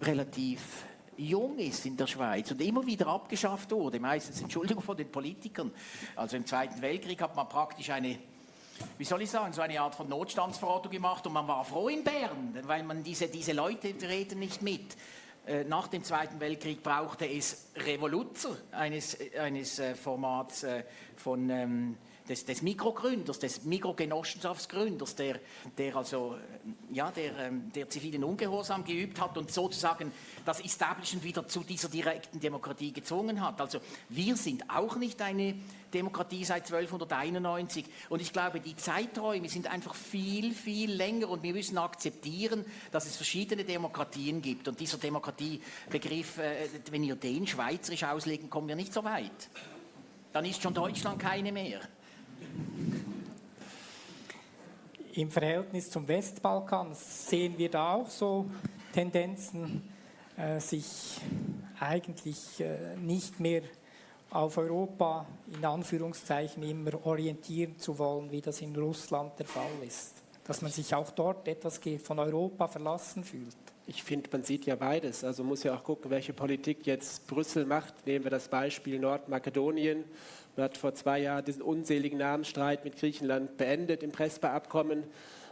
relativ jung ist in der Schweiz und immer wieder abgeschafft wurde, meistens Entschuldigung von den Politikern. Also im Zweiten Weltkrieg hat man praktisch eine wie soll ich sagen, so eine Art von Notstandsverordnung gemacht und man war froh in Bern, weil man diese, diese Leute reden nicht mit. Äh, nach dem Zweiten Weltkrieg brauchte es Revoluzer eines, eines äh, Formats äh, von ähm, des, des Mikrogründers, des Mikrogenossenschaftsgründers, der, der also ja, der, ähm, der zivilen Ungehorsam geübt hat und sozusagen das Establishment wieder zu dieser direkten Demokratie gezwungen hat. Also wir sind auch nicht eine Demokratie seit 1291 und ich glaube, die Zeiträume sind einfach viel, viel länger und wir müssen akzeptieren, dass es verschiedene Demokratien gibt und dieser Demokratiebegriff, äh, wenn wir den schweizerisch auslegen, kommen wir nicht so weit. Dann ist schon Deutschland keine mehr. Im Verhältnis zum Westbalkan sehen wir da auch so Tendenzen, äh, sich eigentlich äh, nicht mehr auf Europa in Anführungszeichen immer orientieren zu wollen, wie das in Russland der Fall ist. Dass man sich auch dort etwas von Europa verlassen fühlt. Ich finde, man sieht ja beides. Also muss ja auch gucken, welche Politik jetzt Brüssel macht. Nehmen wir das Beispiel Nordmakedonien man hat vor zwei Jahren diesen unseligen Namensstreit mit Griechenland beendet im Prespa-Abkommen.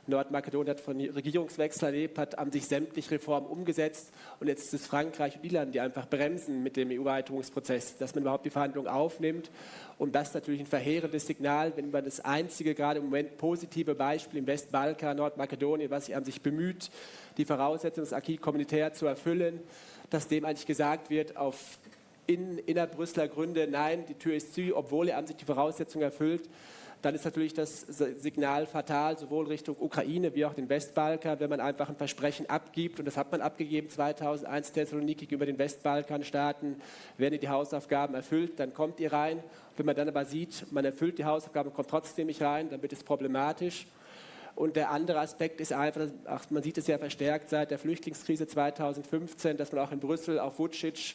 Nordmakedonien hat von Regierungswechsel erlebt, hat an sich sämtliche Reformen umgesetzt und jetzt ist es Frankreich und Irland, die einfach bremsen mit dem EU-Erweiterungsprozess, dass man überhaupt die Verhandlungen aufnimmt. Und das ist natürlich ein verheerendes Signal, wenn man das einzige, gerade im Moment positive Beispiel im Westbalkan, Nordmakedonien, was sich an sich bemüht, die Voraussetzungen des Acquis communautaire zu erfüllen, dass dem eigentlich gesagt wird, auf in, innerbrüsseler Gründe, nein, die Tür ist zu, obwohl er an sich die Voraussetzungen erfüllt, dann ist natürlich das Signal fatal, sowohl Richtung Ukraine wie auch den Westbalkan, wenn man einfach ein Versprechen abgibt, und das hat man abgegeben 2001 Thessaloniki gegenüber den Westbalkanstaaten, wenn ihr die Hausaufgaben erfüllt, dann kommt ihr rein. Wenn man dann aber sieht, man erfüllt die Hausaufgaben kommt trotzdem nicht rein, dann wird es problematisch. Und der andere Aspekt ist einfach, ach, man sieht es ja verstärkt seit der Flüchtlingskrise 2015, dass man auch in Brüssel auf Vucic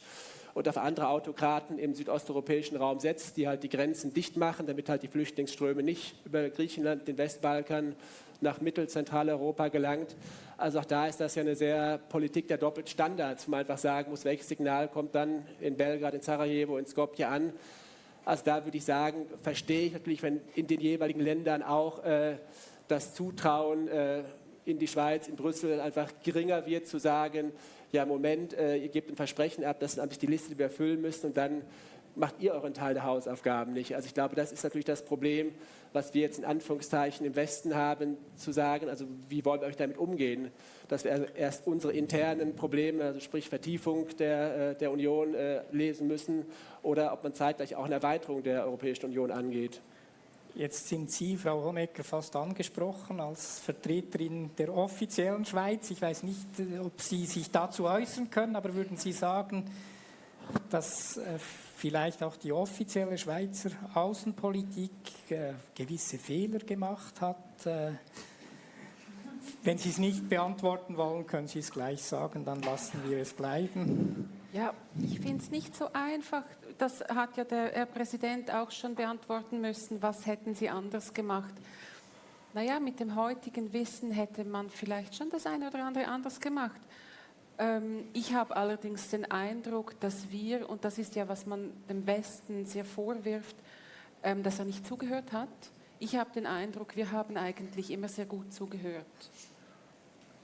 und auf andere Autokraten im südosteuropäischen Raum setzt, die halt die Grenzen dicht machen, damit halt die Flüchtlingsströme nicht über Griechenland, den Westbalkan nach Mittelzentraleuropa gelangt. Also auch da ist das ja eine sehr Politik der Doppelstandards, wo man einfach sagen muss, welches Signal kommt dann in Belgrad, in Sarajevo, in Skopje an. Also da würde ich sagen, verstehe ich natürlich, wenn in den jeweiligen Ländern auch äh, das Zutrauen äh, in die Schweiz, in Brüssel einfach geringer wird, zu sagen, ja, Moment, äh, ihr gebt ein Versprechen ab, das ist die Liste, die wir erfüllen müssen und dann macht ihr euren Teil der Hausaufgaben nicht. Also ich glaube, das ist natürlich das Problem, was wir jetzt in Anführungszeichen im Westen haben, zu sagen, also wie wollen wir euch damit umgehen, dass wir erst unsere internen Probleme, also sprich Vertiefung der, äh, der Union äh, lesen müssen oder ob man zeitgleich auch eine Erweiterung der Europäischen Union angeht. Jetzt sind Sie, Frau Honecker, fast angesprochen als Vertreterin der offiziellen Schweiz. Ich weiß nicht, ob Sie sich dazu äußern können, aber würden Sie sagen, dass äh, vielleicht auch die offizielle Schweizer Außenpolitik äh, gewisse Fehler gemacht hat? Äh, wenn Sie es nicht beantworten wollen, können Sie es gleich sagen, dann lassen wir es bleiben. Ja, ich finde es nicht so einfach. Das hat ja der Herr Präsident auch schon beantworten müssen. Was hätten Sie anders gemacht? Naja, mit dem heutigen Wissen hätte man vielleicht schon das eine oder andere anders gemacht. Ähm, ich habe allerdings den Eindruck, dass wir, und das ist ja, was man dem Westen sehr vorwirft, ähm, dass er nicht zugehört hat. Ich habe den Eindruck, wir haben eigentlich immer sehr gut zugehört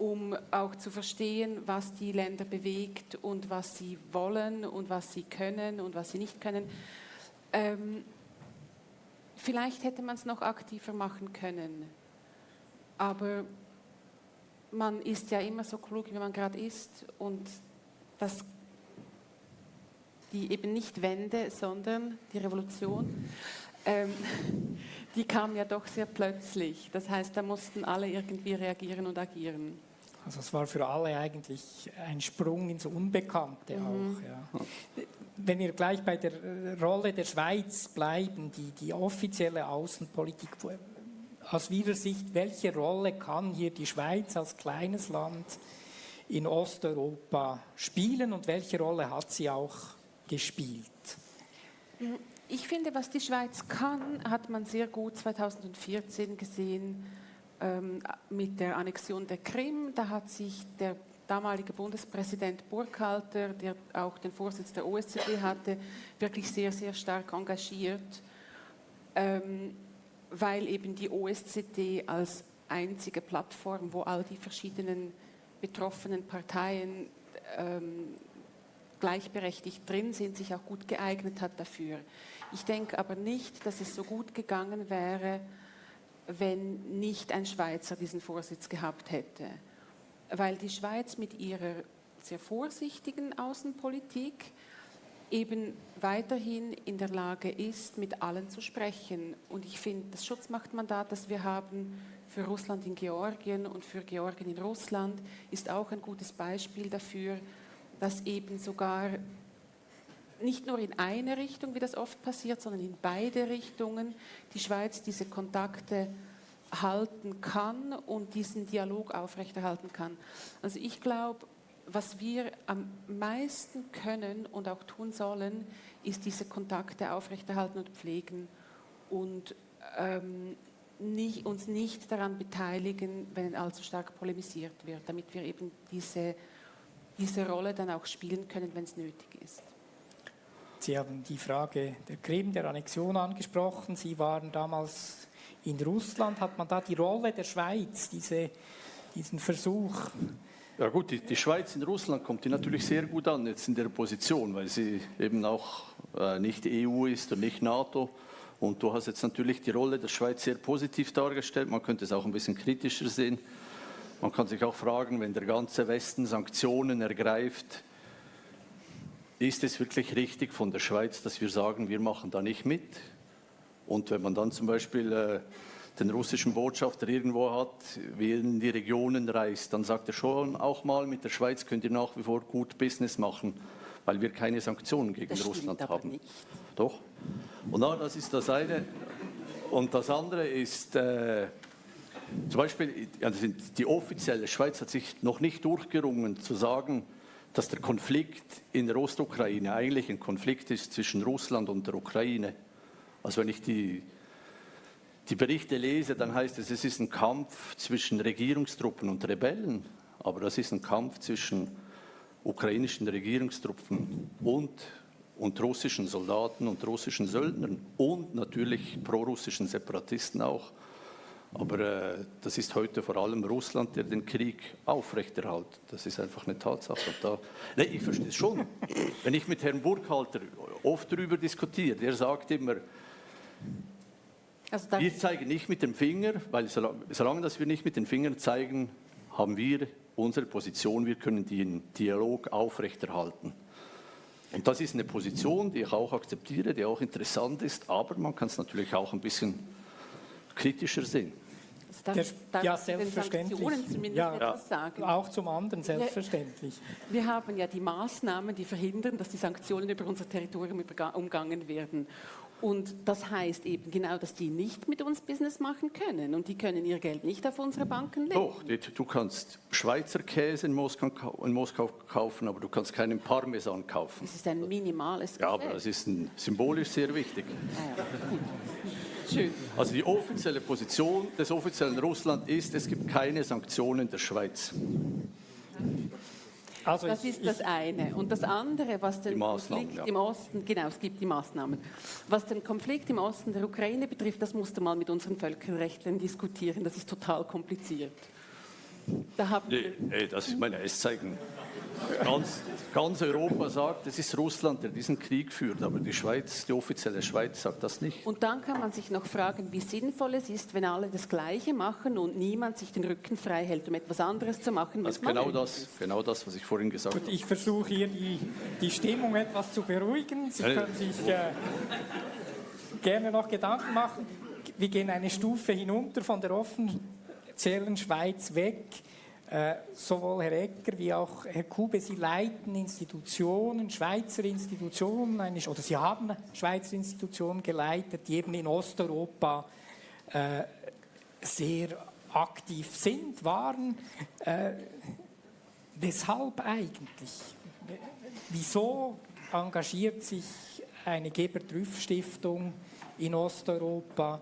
um auch zu verstehen, was die Länder bewegt und was sie wollen und was sie können und was sie nicht können. Ähm, vielleicht hätte man es noch aktiver machen können, aber man ist ja immer so klug, wie man gerade ist und das die eben nicht Wende, sondern die Revolution, ähm, die kam ja doch sehr plötzlich. Das heißt, da mussten alle irgendwie reagieren und agieren. Also es war für alle eigentlich ein Sprung ins Unbekannte mhm. auch. Ja. Wenn wir gleich bei der Rolle der Schweiz bleiben, die, die offizielle Außenpolitik, aus Ihrer Sicht, welche Rolle kann hier die Schweiz als kleines Land in Osteuropa spielen und welche Rolle hat sie auch gespielt? Ich finde, was die Schweiz kann, hat man sehr gut 2014 gesehen ähm, mit der Annexion der Krim. Da hat sich der damalige Bundespräsident Burkhalter, der auch den Vorsitz der OSZE hatte, wirklich sehr, sehr stark engagiert. Ähm, weil eben die OSZE als einzige Plattform, wo all die verschiedenen betroffenen Parteien ähm, gleichberechtigt drin sind, sich auch gut geeignet hat dafür. Ich denke aber nicht, dass es so gut gegangen wäre, wenn nicht ein Schweizer diesen Vorsitz gehabt hätte. Weil die Schweiz mit ihrer sehr vorsichtigen Außenpolitik eben weiterhin in der Lage ist, mit allen zu sprechen. Und ich finde, das Schutzmachtmandat, das wir haben für Russland in Georgien und für Georgien in Russland, ist auch ein gutes Beispiel dafür, dass eben sogar nicht nur in eine Richtung, wie das oft passiert, sondern in beide Richtungen die Schweiz diese Kontakte halten kann und diesen Dialog aufrechterhalten kann. Also ich glaube, was wir am meisten können und auch tun sollen, ist diese Kontakte aufrechterhalten und pflegen und ähm, nicht, uns nicht daran beteiligen, wenn allzu stark polemisiert wird, damit wir eben diese, diese Rolle dann auch spielen können, wenn es nötig ist. Sie haben die Frage der Krim, der Annexion angesprochen. Sie waren damals in Russland. Hat man da die Rolle der Schweiz, diese, diesen Versuch, ja gut, die, die, Schweiz in Russland kommt die natürlich sehr gut an jetzt in der Position, weil sie eben auch äh, nicht EU ist und nicht NATO. Und du hast jetzt natürlich die Rolle der Schweiz sehr positiv dargestellt. Man könnte es auch ein bisschen kritischer sehen. Man kann sich auch fragen, wenn der ganze Westen Sanktionen ergreift, ist es wirklich richtig von der Schweiz, dass wir sagen, wir machen da nicht mit? Und wenn man dann zum Beispiel äh, den russischen Botschafter irgendwo hat, wie in die Regionen reist, dann sagt er schon auch mal, mit der Schweiz könnt ihr nach wie vor gut Business machen, weil wir keine Sanktionen gegen das Russland haben. Nicht. Doch. Und na, das ist das eine. Und das andere ist, äh, zum Beispiel, also die offizielle Schweiz hat sich noch nicht durchgerungen zu sagen, dass der Konflikt in der Ostukraine eigentlich ein Konflikt ist zwischen Russland und der Ukraine. Also wenn ich die die Berichte lese, dann heißt es, es ist ein Kampf zwischen Regierungstruppen und Rebellen, aber das ist ein Kampf zwischen ukrainischen Regierungstruppen und, und russischen Soldaten und russischen Söldnern und natürlich prorussischen Separatisten auch. Aber äh, das ist heute vor allem Russland, der den Krieg aufrechterhält. Das ist einfach eine Tatsache. Da, nee, ich verstehe es schon. Wenn ich mit Herrn Burkhalter oft darüber diskutiere, der sagt immer, also wir zeigen nicht mit dem Finger, weil solange, solange dass wir nicht mit den Fingern zeigen, haben wir unsere Position, wir können den Dialog aufrechterhalten. Und das ist eine Position, die ich auch akzeptiere, die auch interessant ist, aber man kann es natürlich auch ein bisschen kritischer sehen. Also darf, darf ja, selbstverständlich. zumindest ja? Auch zum anderen, selbstverständlich. Wir, wir, haben ja die Maßnahmen, die verhindern, dass die Sanktionen über unser Territorium umgangen werden. Und das heißt eben genau, dass die nicht mit uns Business machen können und die können ihr Geld nicht auf unsere Banken legen. Doch, du kannst Schweizer Käse in Moskau, in Moskau kaufen, aber du kannst keinen Parmesan kaufen. Das ist ein minimales Geschäft. Ja, aber das ist ein, symbolisch sehr wichtig. Ja, Schön. Also die offizielle Position des offiziellen Russland ist, es gibt keine Sanktionen der Schweiz. Also das ist das eine. Und das andere, was den Konflikt ja. im Osten, genau, es gibt die Maßnahmen. Was den Konflikt im Osten der Ukraine betrifft, das musste mal mit unseren Völkerrechtlern diskutieren. Das ist total kompliziert. Da haben nee, nee, das ist meine Esszeichen. Ganz, ganz, Europa sagt, es ist Russland, der diesen Krieg führt, aber die Schweiz, die offizielle Schweiz sagt das nicht. Und dann kann man sich noch fragen, wie sinnvoll es ist, wenn alle das Gleiche machen und niemand sich den Rücken frei hält, um etwas anderes zu machen. Also genau das, genau das, was ich vorhin gesagt habe. Ich versuche hier die, die Stimmung etwas zu beruhigen. Sie können sich äh, gerne noch Gedanken machen. Wir gehen eine Stufe hinunter von der offiziellen Schweiz weg äh, sowohl Herr Ecker wie auch Herr Kube, Sie leiten Institutionen, Schweizer Institutionen, oder Sie haben Schweizer Institutionen geleitet, die eben in Osteuropa äh, sehr aktiv sind, waren. Äh, weshalb eigentlich? Wieso engagiert sich eine Geber-Trüff-Stiftung in Osteuropa?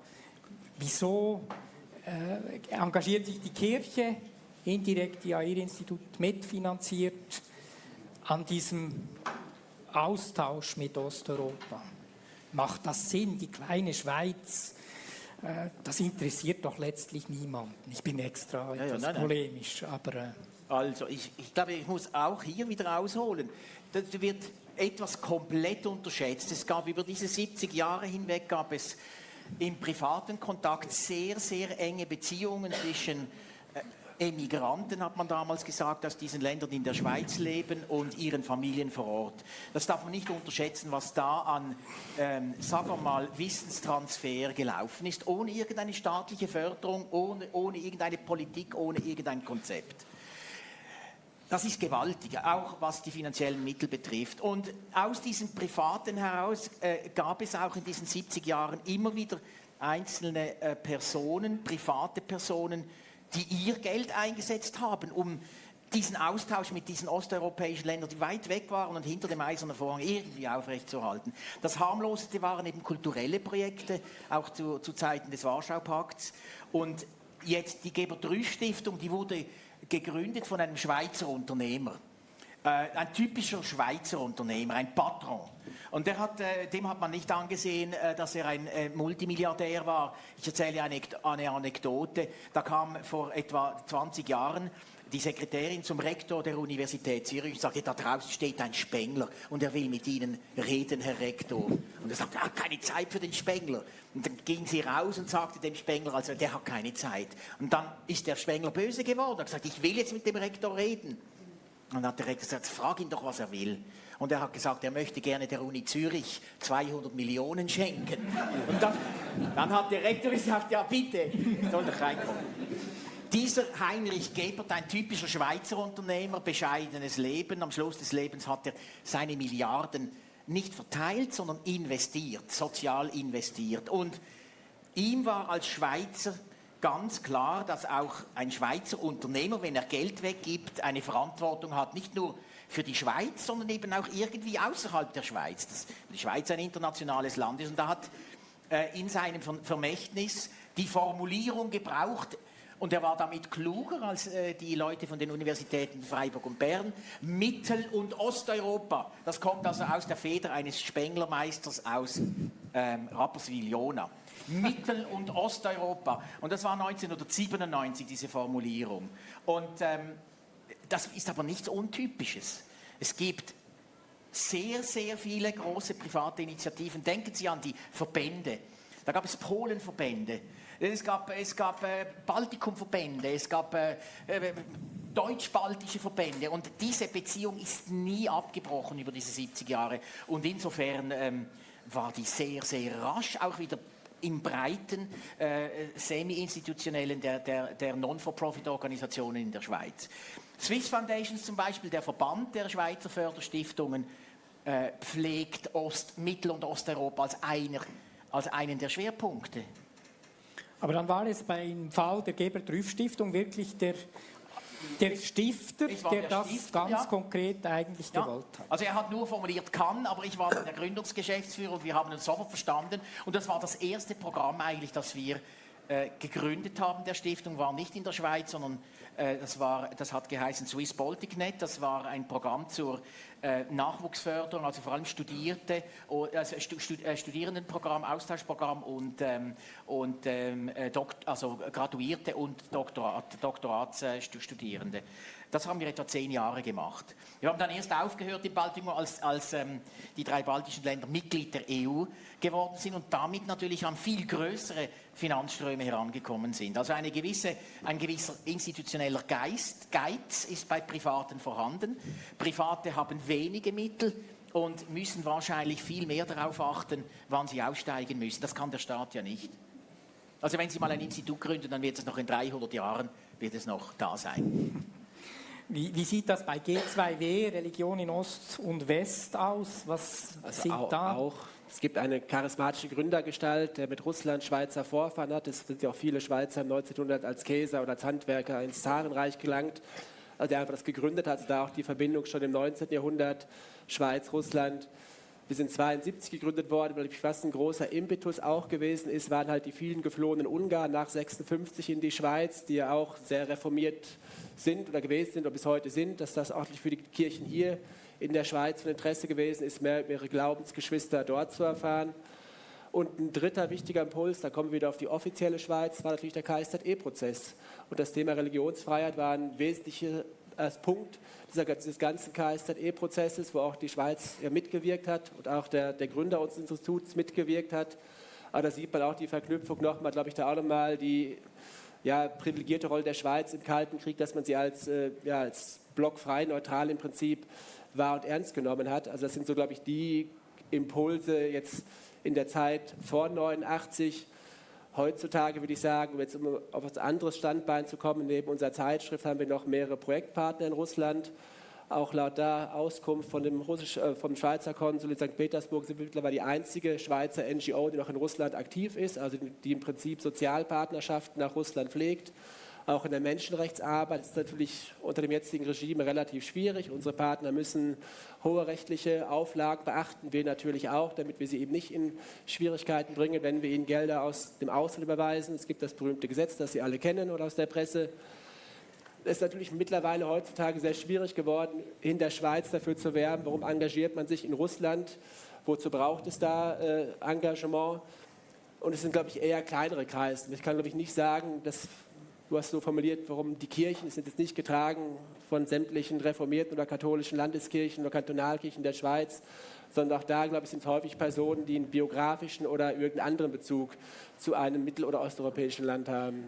Wieso engagiert sich die Kirche indirekt ja Ihr Institut mitfinanziert an diesem Austausch mit Osteuropa. Macht das Sinn, die kleine Schweiz äh, das interessiert doch letztlich niemanden. Ich bin extra ja, etwas nein, nein. polemisch, aber... Äh, Also ich, ich glaube, ich muss auch hier wieder ausholen. Da wird etwas komplett unterschätzt. Es gab über diese 70 Jahre hinweg gab es im privaten Kontakt sehr, sehr enge Beziehungen zwischen äh, Emigranten, hat man damals gesagt, aus diesen Ländern in der Schweiz leben und ihren Familien vor Ort. Das darf man nicht unterschätzen, was da an, ähm, sagen wir mal, Wissenstransfer gelaufen ist, ohne irgendeine staatliche Förderung, ohne, ohne irgendeine Politik, ohne irgendein Konzept. Das ist gewaltig, auch was die finanziellen Mittel betrifft. Und aus diesem Privaten heraus äh, gab es auch in diesen 70 Jahren immer wieder einzelne äh, Personen, private Personen, die ihr Geld eingesetzt haben, um diesen Austausch mit diesen osteuropäischen Ländern, die weit weg waren und hinter dem eisernen Vorhang irgendwie aufrechtzuerhalten. Das harmloseste waren eben kulturelle Projekte, auch zu, zu Zeiten des Warschau-Pakts. Und jetzt die Geber-Trüsch-Stiftung, die wurde gegründet von einem Schweizer Unternehmer. Äh, ein typischer Schweizer Unternehmer, ein Patron. Und hat, äh, dem hat man nicht angesehen, äh, dass er ein äh, Multimilliardär war. Ich erzähle eine, eine Anekdote. Da kam vor etwa 20 Jahren die Sekretärin zum Rektor der Universität Zürich und sagte, da draußen steht ein Spengler und er will mit Ihnen reden, Herr Rektor. Und er sagte, er hat keine Zeit für den Spengler. Und dann ging sie raus und sagte dem Spengler, also der hat keine Zeit. Und dann ist der Spengler böse geworden und hat gesagt, ich will jetzt mit dem Rektor reden. Und dann hat der Rektor gesagt, frag ihn doch, was er will. Und er hat gesagt, er möchte gerne der Uni Zürich 200 Millionen schenken. Und dann, dann hat der Rektor gesagt, ja bitte, soll doch reinkommen. Dieser Heinrich Gebert, ein typischer Schweizer Unternehmer, bescheidenes Leben. Am Schluss des Lebens hat er seine Milliarden nicht verteilt, sondern investiert, sozial investiert. Und ihm war als Schweizer ganz klar, dass auch ein Schweizer Unternehmer, wenn er Geld weggibt, eine Verantwortung hat, nicht nur für die Schweiz, sondern eben auch irgendwie außerhalb der Schweiz. Dass die Schweiz ein internationales Land ist. Und da hat äh, in seinem Vermächtnis die Formulierung gebraucht, und er war damit kluger als äh, die Leute von den Universitäten Freiburg und Bern. Mittel- und Osteuropa, das kommt also aus der Feder eines Spenglermeisters aus ähm, Rapperswil-Jona. Mittel- und Osteuropa. Und das war 1997, diese Formulierung. Und ähm, das ist aber nichts Untypisches. Es gibt sehr, sehr viele große private Initiativen. Denken Sie an die Verbände. Da gab es Polenverbände, es gab, es gab äh, Baltikumverbände, es gab äh, äh, deutsch-baltische Verbände und diese Beziehung ist nie abgebrochen über diese 70 Jahre und insofern ähm, war die sehr, sehr rasch auch wieder im breiten äh, semi-institutionellen der, der, der Non-for-Profit-Organisationen in der Schweiz. Swiss Foundations zum Beispiel, der Verband der Schweizer Förderstiftungen, äh, pflegt Ost-, Mittel- und Osteuropa als, einer, als einen der Schwerpunkte. Aber dann war es beim Fall der Geber-Trüff-Stiftung wirklich der, der Stifter, der, der das Stifter, ganz ja. konkret eigentlich Ja. gewollt hat. Also er hat nur formuliert kann, aber ich war der Gründungsgeschäftsführer und wir haben uns sofort verstanden. Und das war das erste Programm eigentlich, das wir äh, gegründet haben der Stiftung, war nicht in der Schweiz, sondern das, war, das hat geheißen Swiss Baltic.net. Das war ein Programm zur äh, Nachwuchsförderung, also vor allem Studierte, also äh, Studierendenprogramm, Austauschprogramm und, ähm, und ähm, äh, also Graduierte und Doktorat, Doktoratsstudierende. Das haben wir etwa zehn Jahre gemacht. Wir haben dann erst aufgehört in Baltimore, als, als ähm, die drei baltischen Länder Mitglied der EU geworden sind und damit natürlich an viel größere Finanzströme herangekommen sind. Also eine gewisse, ein gewisser institutioneller Geist, Geiz ist bei Privaten vorhanden. Private haben wenige Mittel und müssen wahrscheinlich viel mehr darauf achten, wann sie aussteigen müssen. Das kann der Staat ja nicht. Also wenn Sie mal ein Institut gründen, dann wird es noch in 300 Jahren wird es noch da sein. Wie, wie sieht das bei G2W, Religion in Ost und West aus? Was Also sind auch, da? auch, es gibt eine charismatische Gründergestalt, der mit Russland Schweizer Vorfahren hat. Es sind ja auch viele Schweizer 1900 als Käser oder als Handwerker ins Zarenreich gelangt. Also der einfach das gegründet hat, also da auch die Verbindung schon im 19. Jahrhundert, Schweiz, Russland. Wir sind 72 gegründet worden, weil ich was ein großer Impetus auch gewesen ist, waren halt die vielen geflohenen Ungarn nach 56 in die Schweiz, die ja auch sehr reformiert sind oder gewesen sind oder bis heute sind, dass das auch für die Kirchen hier in der Schweiz von Interesse gewesen ist, mehr über ihre Glaubensgeschwister dort zu erfahren. Und ein dritter wichtiger Impuls, da kommen wir wieder auf die offizielle Schweiz, war natürlich der KSZE-Prozess. Und das Thema Religionsfreiheit war ein wesentlicher Punkt dieser, dieses ganzen KSZE-Prozesses, wo auch die Schweiz mitgewirkt hat und auch der, der Gründer unseres Instituts mitgewirkt hat. Aber da sieht man auch die Verknüpfung nochmal, glaube ich, da auch nochmal die ja, privilegierte Rolle der Schweiz im Kalten Krieg, dass man sie als, äh, ja, als blockfrei, neutral im Prinzip wahr und ernst genommen hat. Also das sind so, glaube ich, die Impulse jetzt in der Zeit vor 89. Heutzutage würde ich sagen, um jetzt auf ein anderes Standbein zu kommen, neben unserer Zeitschrift haben wir noch mehrere Projektpartner in Russland. Auch laut der Auskunft von dem Russisch, äh, vom Schweizer Konsul in St. Petersburg sind wir mittlerweile die einzige Schweizer NGO, die noch in Russland aktiv ist, also die im Prinzip Sozialpartnerschaften nach Russland pflegt. Auch in der Menschenrechtsarbeit ist es natürlich unter dem jetzigen Regime relativ schwierig. Unsere Partner müssen hohe rechtliche Auflagen beachten, wir natürlich auch, damit wir sie eben nicht in Schwierigkeiten bringen, wenn wir ihnen Gelder aus dem Ausland überweisen. Es gibt das berühmte Gesetz, das Sie alle kennen oder aus der Presse. Es ist natürlich mittlerweile heutzutage sehr schwierig geworden, in der Schweiz dafür zu werben, warum engagiert man sich in Russland, wozu braucht es da äh, Engagement. Und es sind, glaube ich, eher kleinere Kreise. Ich kann, glaube ich, nicht sagen, dass Du hast so formuliert, warum die Kirchen sind jetzt nicht getragen von sämtlichen reformierten oder katholischen Landeskirchen oder Kantonalkirchen der Schweiz, sondern auch da, glaube ich, sind es häufig Personen, die einen biografischen oder irgendeinen anderen Bezug zu einem mittel- oder osteuropäischen Land haben.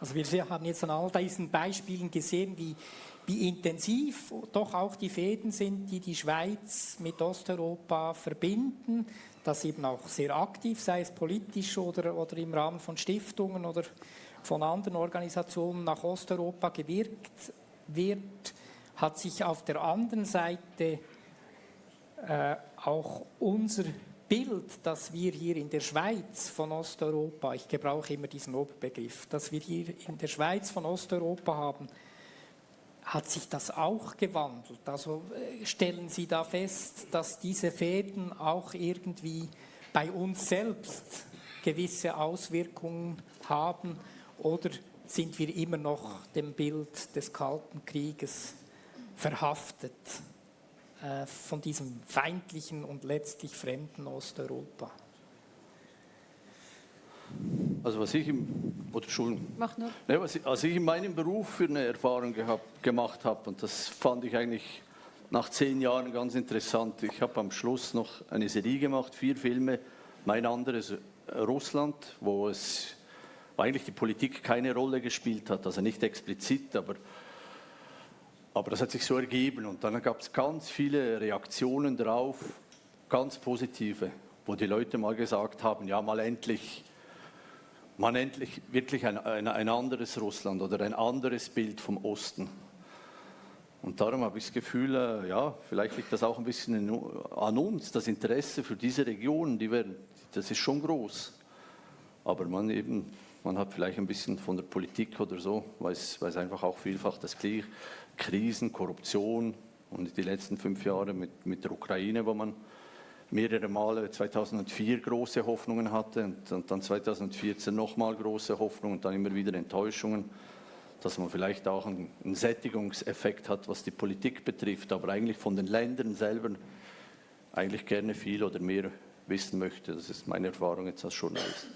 Also wir haben jetzt an all diesen Beispielen gesehen, wie, wie intensiv doch auch die Fäden sind, die die Schweiz mit Osteuropa verbinden, das eben auch sehr aktiv, sei es politisch oder, oder im Rahmen von Stiftungen oder von anderen Organisationen nach Osteuropa gewirkt wird, hat sich auf der anderen Seite äh, auch unser Bild, das wir hier in der Schweiz von Osteuropa, ich gebrauche immer diesen Oberbegriff, dass wir hier in der Schweiz von Osteuropa haben, hat sich das auch gewandelt. Also äh, stellen Sie da fest, dass diese Fäden auch irgendwie bei uns selbst gewisse Auswirkungen haben oder sind wir immer noch dem Bild des Kalten Krieges verhaftet äh, von diesem feindlichen und letztlich fremden Osteuropa? Also was ich im, oder nur. Ne, was ich, also ich in meinem Beruf für eine Erfahrung gehabt, gemacht habe, und das fand ich eigentlich nach zehn Jahren ganz interessant. Ich habe am Schluss noch eine Serie gemacht, vier Filme, mein anderes Russland, wo es wo eigentlich die Politik keine Rolle gespielt hat, also nicht explizit, aber, aber das hat sich so ergeben. Und dann gab es ganz viele Reaktionen darauf, ganz positive, wo die Leute mal gesagt haben, ja, mal endlich, mal endlich wirklich ein, ein, ein anderes Russland oder ein anderes Bild vom Osten. Und darum habe ich das Gefühl, äh, ja, vielleicht liegt das auch ein bisschen an uns, das Interesse für diese Regionen, die werden, das ist schon groß. Aber man eben man hat vielleicht ein bisschen von der Politik oder so, weiß, weiß einfach auch vielfach das gleiche. Krisen, Korruption und die letzten fünf Jahre mit, mit der Ukraine, wo man mehrere Male 2004 große Hoffnungen hatte und, und dann 2014 nochmal große Hoffnungen und dann immer wieder Enttäuschungen, dass man vielleicht auch einen, einen Sättigungseffekt hat, was die Politik betrifft, aber eigentlich von den Ländern selber eigentlich gerne viel oder mehr wissen möchte. Das ist meine Erfahrung jetzt als Journalist.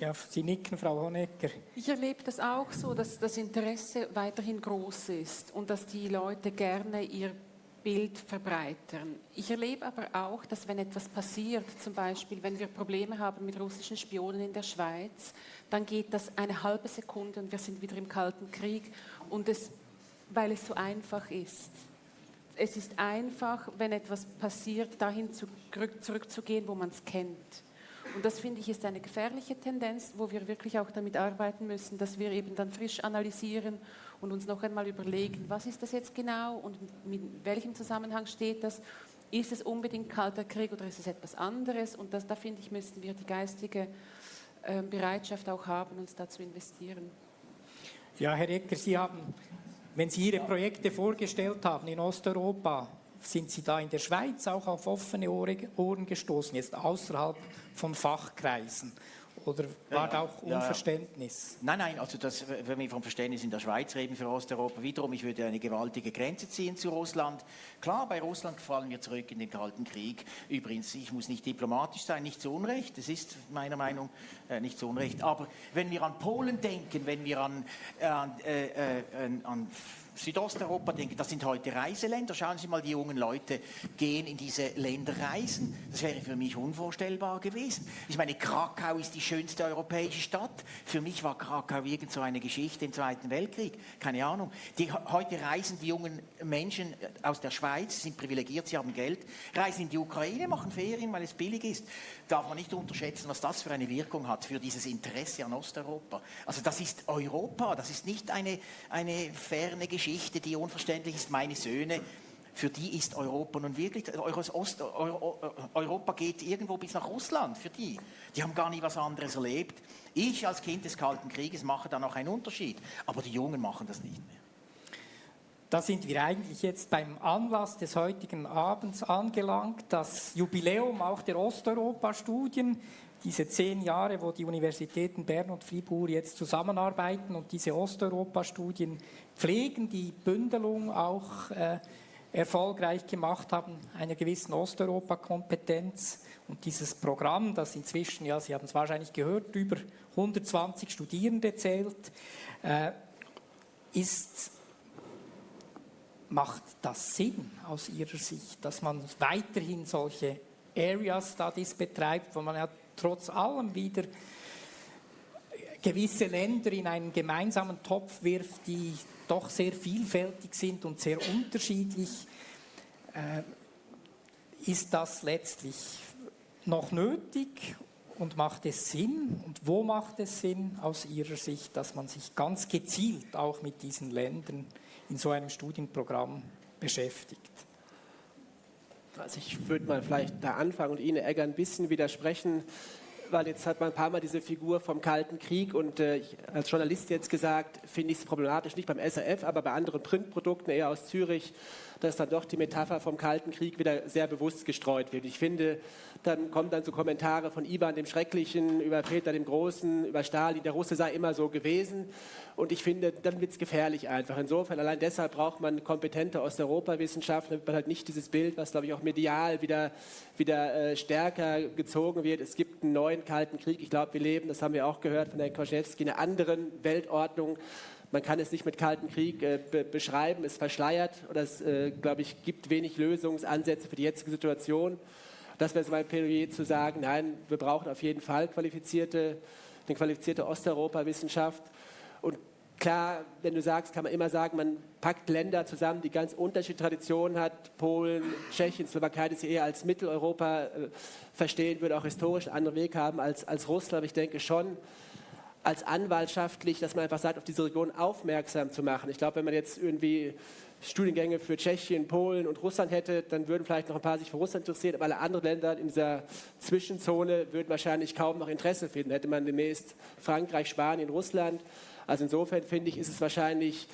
Ja, Sie nicken, Frau Honecker. Ich erlebe das auch so, dass das Interesse weiterhin groß ist und dass die Leute gerne ihr Bild verbreitern. Ich erlebe aber auch, dass wenn etwas passiert, zum Beispiel wenn wir Probleme haben mit russischen Spionen in der Schweiz, dann geht das eine halbe Sekunde und wir sind wieder im Kalten Krieg und es, weil es so einfach ist. Es ist einfach, wenn etwas passiert, dahin zurück, zurückzugehen, wo man es kennt. Und das finde ich ist eine gefährliche Tendenz, wo wir wirklich auch damit arbeiten müssen, dass wir eben dann frisch analysieren und uns noch einmal überlegen, was ist das jetzt genau und mit welchem Zusammenhang steht das? Ist es unbedingt Kalter Krieg oder ist es etwas anderes? Und das, da finde ich, müssten wir die geistige äh, Bereitschaft auch haben, uns da zu investieren. Ja, Herr Ecker, Sie haben, wenn Sie Ihre Projekte vorgestellt haben in Osteuropa, sind Sie da in der Schweiz auch auf offene Ohren gestoßen, jetzt außerhalb von Fachkreisen? oder war da auch Unverständnis? Nein, nein, also das, wenn wir vom Verständnis in der Schweiz reden für Osteuropa, wiederum, ich würde eine gewaltige Grenze ziehen zu Russland. Klar, bei Russland fallen wir zurück in den Kalten Krieg. Übrigens, ich muss nicht diplomatisch sein, nicht zu Unrecht, es ist meiner Meinung nach äh, nicht zu Unrecht. Aber wenn wir an Polen denken, wenn wir an, äh, äh, äh, an Südosteuropa denken, das sind heute Reiseländer. Schauen Sie mal, die jungen Leute gehen in diese Länder reisen. Das wäre für mich unvorstellbar gewesen. Ich meine, Krakau ist die schönste europäische Stadt. Für mich war Krakau irgend so eine Geschichte im Zweiten Weltkrieg. Keine Ahnung. Die, heute reisen die jungen Menschen aus der Schweiz, sind privilegiert, sie haben Geld, reisen in die Ukraine, machen Ferien, weil es billig ist. Darf man nicht unterschätzen, was das für eine Wirkung hat für dieses Interesse an Osteuropa. Also das ist Europa, das ist nicht eine, eine ferne Geschichte. Geschichte, die unverständlich ist, meine Söhne, für die ist Europa nun wirklich, Ost, Europa geht irgendwo bis nach Russland, für die. Die haben gar nie was anderes erlebt. Ich als Kind des Kalten Krieges mache da noch einen Unterschied, aber die Jungen machen das nicht mehr. Da sind wir eigentlich jetzt beim Anlass des heutigen Abends angelangt, das Jubiläum auch der Osteuropa-Studien diese zehn Jahre, wo die Universitäten Bern und Fribourg jetzt zusammenarbeiten und diese Osteuropa-Studien pflegen, die Bündelung auch äh, erfolgreich gemacht haben, einer gewissen Osteuropa-Kompetenz. Und dieses Programm, das inzwischen, ja, Sie haben es wahrscheinlich gehört, über 120 Studierende zählt, äh, ist, macht das Sinn aus Ihrer Sicht, dass man weiterhin solche Area Studies betreibt, wo man ja trotz allem wieder gewisse Länder in einen gemeinsamen Topf wirft, die doch sehr vielfältig sind und sehr unterschiedlich, äh, ist das letztlich noch nötig und macht es Sinn? Und wo macht es Sinn aus Ihrer Sicht, dass man sich ganz gezielt auch mit diesen Ländern in so einem Studienprogramm beschäftigt? Also ich würde mal vielleicht da anfangen und Ihnen Egger ein bisschen widersprechen, weil jetzt hat man ein paar Mal diese Figur vom Kalten Krieg und äh, als Journalist jetzt gesagt, finde ich es problematisch, nicht beim SRF, aber bei anderen Printprodukten eher aus Zürich, dass dann doch die Metapher vom Kalten Krieg wieder sehr bewusst gestreut wird. Ich finde, dann kommen dann so Kommentare von Ivan dem Schrecklichen, über Peter dem Großen, über Stalin, der Russe sei immer so gewesen. Und ich finde, dann wird es gefährlich einfach. Insofern, allein deshalb braucht man kompetente Osteuropawissenschaften, damit man halt nicht dieses Bild, was, glaube ich, auch medial wieder, wieder äh, stärker gezogen wird. Es gibt einen neuen Kalten Krieg. Ich glaube, wir leben, das haben wir auch gehört von Herrn Koschewski, in einer anderen Weltordnung. Man kann es nicht mit Kalten Krieg äh, be beschreiben, es verschleiert oder es, äh, glaube ich, gibt wenig Lösungsansätze für die jetzige Situation. Das wäre so mein Plädoyer zu sagen, nein, wir brauchen auf jeden Fall qualifizierte, eine qualifizierte Osteuropa-Wissenschaft. Und klar, wenn du sagst, kann man immer sagen, man packt Länder zusammen, die ganz unterschiedliche Traditionen hat. Polen, Tschechien, Slowakei, die sie eher als Mitteleuropa äh, verstehen, würde auch historisch einen anderen Weg haben als, als Russland. Aber ich denke schon, als anwaltschaftlich, dass man einfach sagt, auf diese Region aufmerksam zu machen. Ich glaube, wenn man jetzt irgendwie Studiengänge für Tschechien, Polen und Russland hätte, dann würden vielleicht noch ein paar sich für Russland interessieren, aber alle anderen Länder in dieser Zwischenzone würden wahrscheinlich kaum noch Interesse finden. Hätte man demnächst Frankreich, Spanien, Russland. Also insofern finde ich, ist es wahrscheinlich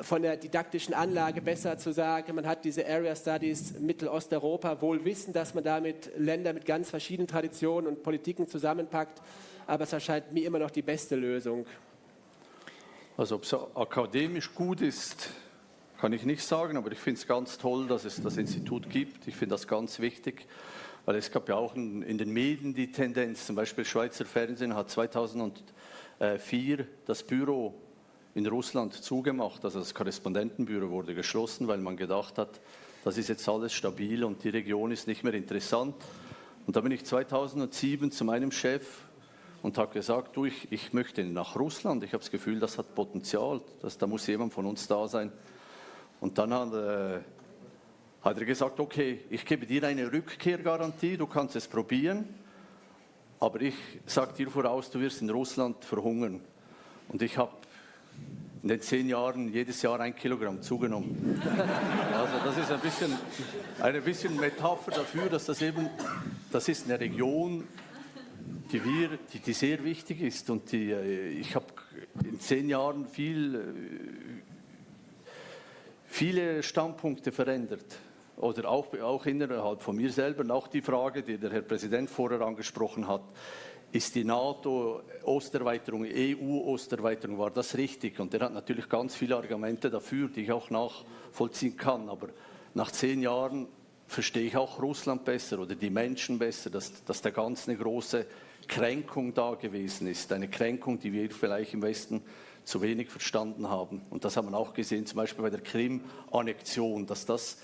von der didaktischen Anlage besser zu sagen, man hat diese Area Studies Mittelosteuropa, wohl wissen, dass man damit Länder mit ganz verschiedenen Traditionen und Politiken zusammenpackt aber es erscheint mir immer noch die beste Lösung. Also ob es akademisch gut ist, kann ich nicht sagen, aber ich finde es ganz toll, dass es das Institut gibt. Ich finde das ganz wichtig, weil es gab ja auch in, den Medien die Tendenz, zum Beispiel Schweizer Fernsehen hat 2004 das Büro in Russland zugemacht, also das Korrespondentenbüro wurde geschlossen, weil man gedacht hat, das ist jetzt alles stabil und die Region ist nicht mehr interessant. Und da bin ich 2007 zu meinem Chef und habe gesagt, du, ich, ich möchte nach Russland, ich habe das Gefühl, das hat Potenzial, dass, da muss jemand von uns da sein. Und dann hat, äh, hat er gesagt, okay, ich gebe dir eine Rückkehrgarantie, du kannst es probieren, aber ich sage dir voraus, du wirst in Russland verhungern. Und ich habe in den zehn Jahren jedes Jahr ein Kilogramm zugenommen. Also das ist ein bisschen, eine bisschen Metapher dafür, dass das eben, das ist eine Region, die, wir, die, die sehr wichtig ist. Und die, äh, ich habe in zehn Jahren viel, äh, viele Standpunkte verändert. Oder auch, auch innerhalb von mir selber. Und auch die Frage, die der Herr Präsident vorher angesprochen hat. ist die NATO-Osterweiterung, EU-Osterweiterung, war das richtig? Und er hat natürlich ganz viele Argumente dafür, die ich auch nachvollziehen kann. Aber nach zehn Jahren verstehe ich auch Russland besser oder die Menschen besser, dass, dass da ganz eine große Kränkung da gewesen ist. Eine Kränkung, die wir vielleicht im Westen zu wenig verstanden haben. Und das haben wir auch gesehen, zum Beispiel bei der Krim-Annexion, dass das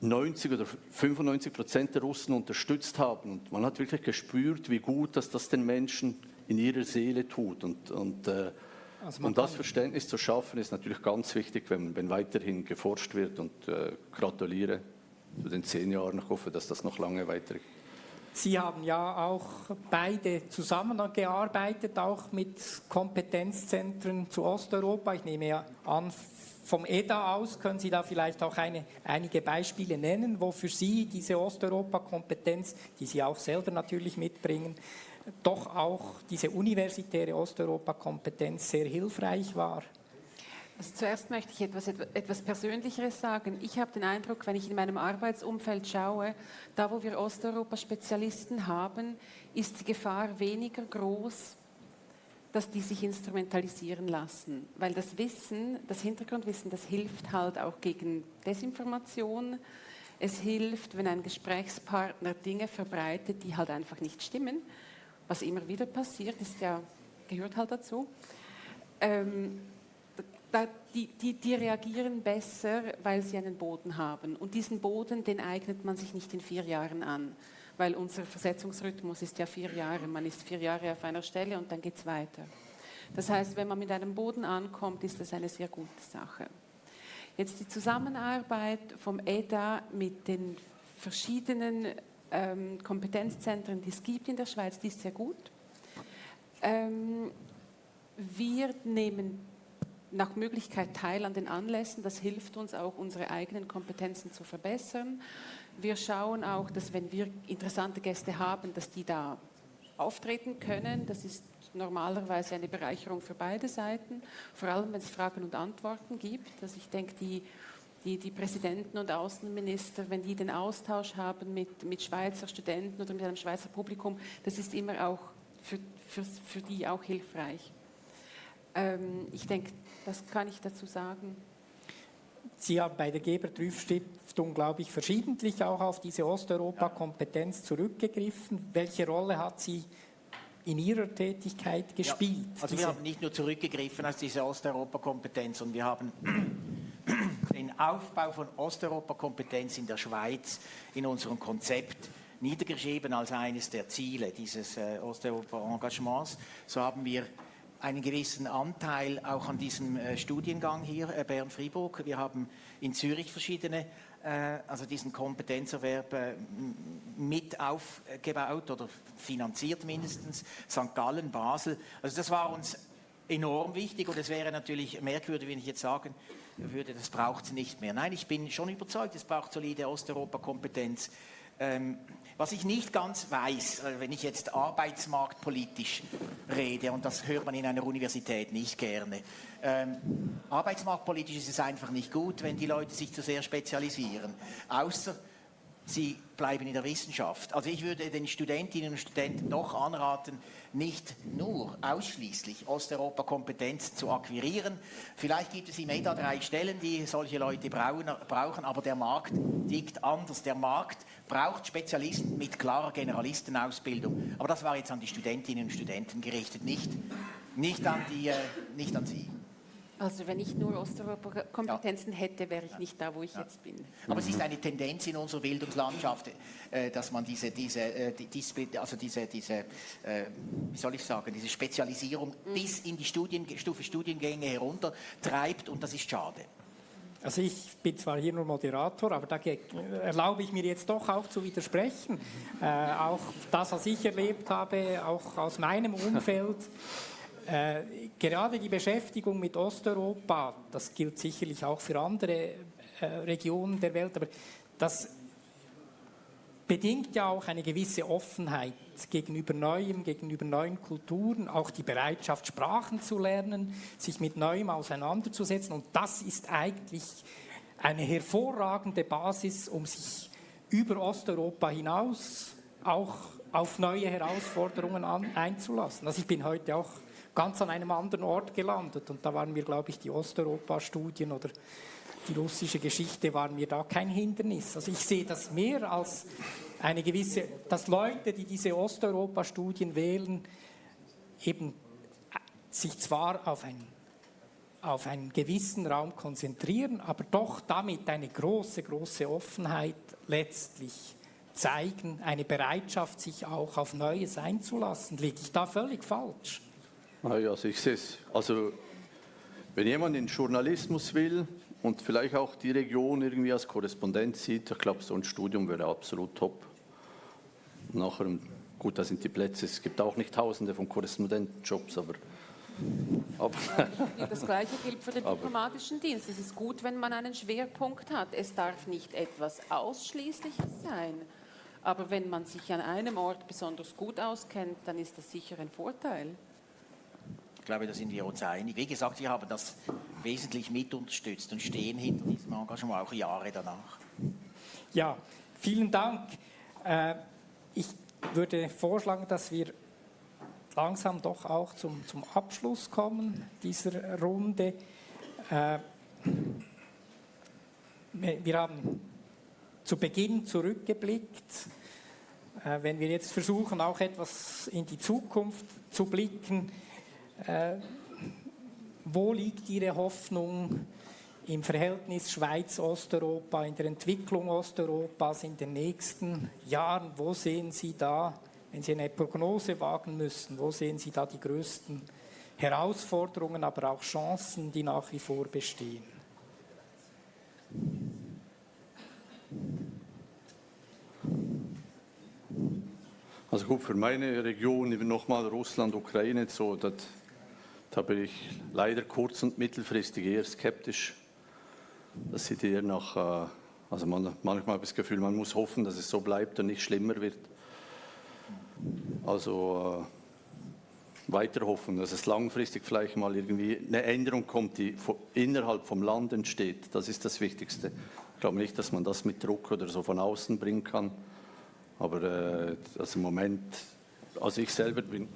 90 oder 95 Prozent der Russen unterstützt haben. Und man hat wirklich gespürt, wie gut dass das den Menschen in ihrer Seele tut. Und, und äh, also um das Verständnis zu schaffen, ist natürlich ganz wichtig, wenn, wenn weiterhin geforscht wird. Und äh, gratuliere zu den zehn Jahren. Ich hoffe, dass das noch lange weitergeht. Sie haben ja auch beide zusammengearbeitet, auch mit Kompetenzzentren zu Osteuropa. Ich nehme ja an, vom EDA aus können Sie da vielleicht auch eine, einige Beispiele nennen, wo für Sie diese Osteuropa-Kompetenz, die Sie auch selber natürlich mitbringen, doch auch diese universitäre Osteuropa-Kompetenz sehr hilfreich war. Also zuerst möchte ich etwas, etwas Persönlicheres sagen. Ich habe den Eindruck, wenn ich in meinem Arbeitsumfeld schaue, da wo wir Osteuropa-Spezialisten haben, ist die Gefahr weniger groß, dass die sich instrumentalisieren lassen. Weil das Wissen, das Hintergrundwissen, das hilft halt auch gegen Desinformation. Es hilft, wenn ein Gesprächspartner Dinge verbreitet, die halt einfach nicht stimmen. Was immer wieder passiert, ist ja, gehört halt dazu. Ähm, die, die, die, reagieren besser, weil sie einen Boden haben. Und diesen Boden, den eignet man sich nicht in vier Jahren an weil unser Versetzungsrhythmus ist ja vier Jahre. Man ist vier Jahre auf einer Stelle und dann geht es weiter. Das heißt, wenn man mit einem Boden ankommt, ist das eine sehr gute Sache. Jetzt die Zusammenarbeit vom EDA mit den verschiedenen ähm, Kompetenzzentren, die es gibt in der Schweiz, die ist sehr gut. Ähm, wir nehmen nach Möglichkeit teil an den Anlässen. Das hilft uns auch, unsere eigenen Kompetenzen zu verbessern. Wir schauen auch, dass wenn wir interessante Gäste haben, dass die da auftreten können. Das ist normalerweise eine Bereicherung für beide Seiten, vor allem wenn es Fragen und Antworten gibt. Also ich denke, die, die, die Präsidenten und Außenminister, wenn die den Austausch haben mit, mit Schweizer Studenten oder mit einem Schweizer Publikum, das ist immer auch für, für, für die auch hilfreich. Ähm, ich denke, das kann ich dazu sagen. Sie haben bei der Geber-Trüff-Stiftung, glaube ich, verschiedentlich auch auf diese Osteuropa-Kompetenz zurückgegriffen. Welche Rolle hat sie in Ihrer Tätigkeit gespielt? Ja, also wir haben nicht nur zurückgegriffen auf diese Osteuropa-Kompetenz, sondern wir haben den Aufbau von Osteuropa-Kompetenz in der Schweiz in unserem Konzept niedergeschrieben als eines der Ziele dieses äh, Osteuropa-Engagements. So haben wir einen gewissen Anteil auch an diesem äh, Studiengang hier, äh, Bern-Fribourg. Wir haben in Zürich verschiedene, äh, also diesen Kompetenzerwerb mit aufgebaut oder finanziert mindestens, St. Gallen, Basel. Also das war uns enorm wichtig und es wäre natürlich merkwürdig, wenn ich jetzt sagen würde, das braucht es nicht mehr. Nein, ich bin schon überzeugt, es braucht solide Osteuropa-Kompetenz. Ähm, was ich nicht ganz weiß, äh, wenn ich jetzt arbeitsmarktpolitisch rede, und das hört man in einer Universität nicht gerne, ähm, arbeitsmarktpolitisch ist es einfach nicht gut, wenn die Leute sich zu sehr spezialisieren. Außer sie bleiben in der Wissenschaft. Also ich würde den Studentinnen und Studenten doch anraten, nicht nur ausschließlich Osteuropa-Kompetenz zu akquirieren. Vielleicht gibt es im EDA drei Stellen, die solche Leute brauchen, aber der Markt liegt anders. Der Markt braucht Spezialisten mit klarer Generalistenausbildung. Aber das war jetzt an die Studentinnen und Studenten gerichtet, nicht, nicht, an, die, äh, nicht an Sie. Also wenn ich nur Osteuropa-Kompetenzen ja. hätte, wäre ich nicht da, wo ich ja. jetzt bin. Aber es ist eine Tendenz in unserer Bildungslandschaft, äh, dass man diese, diese, äh, also diese, diese äh, wie soll ich sagen, diese Spezialisierung mhm. bis in die Studienstufe Studiengänge herunter treibt und das ist schade. Also ich bin zwar hier nur Moderator, aber da erlaube ich mir jetzt doch auch zu widersprechen. Äh, auch das, was ich erlebt habe, auch aus meinem Umfeld. Äh, gerade die Beschäftigung mit Osteuropa, das gilt sicherlich auch für andere äh, Regionen der Welt, aber das bedingt ja auch eine gewisse Offenheit gegenüber Neuem, gegenüber neuen Kulturen, auch die Bereitschaft, Sprachen zu lernen, sich mit Neuem auseinanderzusetzen. Und das ist eigentlich eine hervorragende Basis, um sich über Osteuropa hinaus auch auf neue Herausforderungen an, einzulassen. Also ich bin heute auch ganz an einem anderen Ort gelandet und da waren mir, glaube ich, die Osteuropa-Studien oder die russische Geschichte waren mir da kein Hindernis. Also ich sehe das mehr als eine gewisse, dass Leute, die diese Osteuropa-Studien wählen, eben sich zwar auf, ein, auf einen gewissen Raum konzentrieren, aber doch damit eine große, große Offenheit letztlich zeigen, eine Bereitschaft, sich auch auf Neues einzulassen. Liege ich da völlig falsch? Also ich sehe es. Also wenn jemand in Journalismus will und vielleicht auch die Region irgendwie als Korrespondent sieht, ich glaube, so ein Studium wäre absolut top. Nachher, gut, da sind die Plätze, es gibt auch nicht tausende von Korrespondentenjobs, aber aber das Gleiche gilt für den diplomatischen Dienst. Es ist gut, wenn man einen Schwerpunkt hat. Es darf nicht etwas Ausschließliches sein. Aber wenn man sich an einem Ort besonders gut auskennt, dann ist das sicher ein Vorteil. Glaube, da sind wir uns einig. Wie gesagt, wir haben das wesentlich mit unterstützt und stehen hinter diesem Engagement auch Jahre danach. Ja, vielen Dank. Äh, ich würde vorschlagen, dass wir langsam doch auch zum, zum Abschluss kommen dieser Runde. Äh, wir haben zu Beginn zurückgeblickt. Äh, wenn wir jetzt versuchen, auch etwas in die Zukunft zu blicken, äh, wo liegt Ihre Hoffnung im Verhältnis Schweiz-Osteuropa, in der Entwicklung Osteuropas in den nächsten Jahren? Wo sehen Sie da, wenn Sie eine Prognose wagen müssen, wo sehen Sie da die größten Herausforderungen, aber auch Chancen, die nach wie vor bestehen? Also gut, für meine Region, nochmal Russland, Ukraine, so, das, da bin ich leider kurz- und mittelfristig eher skeptisch. Das sieht eher nach, äh, also man, manchmal habe ich das Gefühl, man muss hoffen, dass es so bleibt und nicht schlimmer wird. Also äh, weiter hoffen, dass es langfristig vielleicht mal irgendwie eine Änderung kommt, die innerhalb vom Land entsteht. Das ist das Wichtigste. Ich glaube nicht, dass man das mit Druck oder so von außen bringen kann. Aber äh, also im Moment, also ich selber bin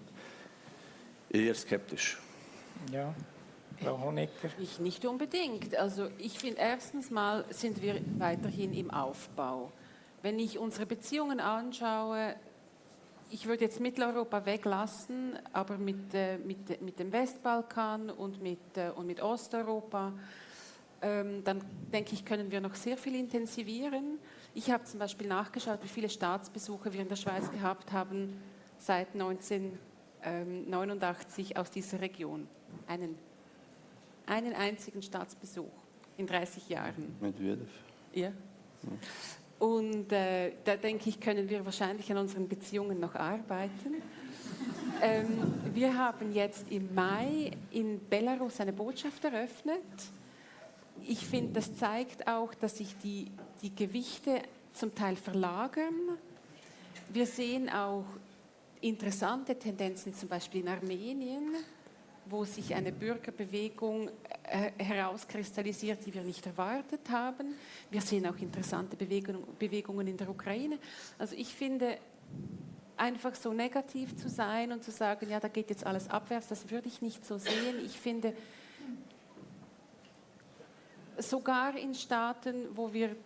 eher skeptisch. Ja, Frau Honecker. Ich nicht unbedingt. Also ich finde, erstens mal sind wir weiterhin im Aufbau. Wenn ich unsere Beziehungen anschaue, ich würde jetzt Mitteleuropa weglassen, aber mit, äh, mit, mit dem Westbalkan und mit, äh, und mit Osteuropa, ähm, dann denke ich, können wir noch sehr viel intensivieren. Ich habe zum Beispiel nachgeschaut, wie viele Staatsbesuche wir in der Schweiz gehabt haben seit 1989 aus dieser Region. Einen, einen einzigen Staatsbesuch in 30 Jahren. Medvedev. Ja. Und äh, da denke ich, können wir wahrscheinlich an unseren Beziehungen noch arbeiten. ähm, wir haben jetzt im Mai in Belarus eine Botschaft eröffnet ich finde, das zeigt auch, dass sich die, die Gewichte zum Teil verlagern. Wir sehen auch interessante Tendenzen, zum Beispiel in Armenien, wo sich eine Bürgerbewegung äh, herauskristallisiert, die wir nicht erwartet haben. Wir sehen auch interessante Bewegung, Bewegungen in der Ukraine. Also ich finde, einfach so negativ zu sein und zu sagen, ja, da geht jetzt alles abwärts, das würde ich nicht so sehen. Ich finde, sogar in Staaten, wo wir,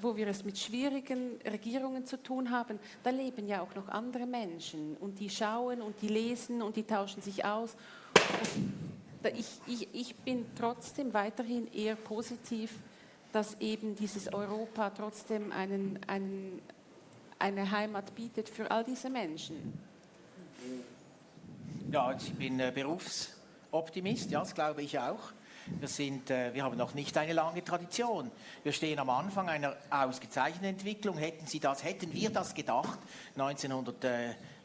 wo wir es mit schwierigen Regierungen zu tun haben, da leben ja auch noch andere Menschen und die schauen und die lesen und die tauschen sich aus. Ich, ich, ich bin trotzdem weiterhin eher positiv, dass eben dieses Europa trotzdem einen, einen, eine Heimat bietet für all diese Menschen. Ja, ich bin äh, Berufsoptimist, ja, das glaube ich auch. Wir, sind, äh, wir haben noch nicht eine lange Tradition. Wir stehen am Anfang einer ausgezeichneten Entwicklung. Hätten, Sie das, hätten wir das gedacht,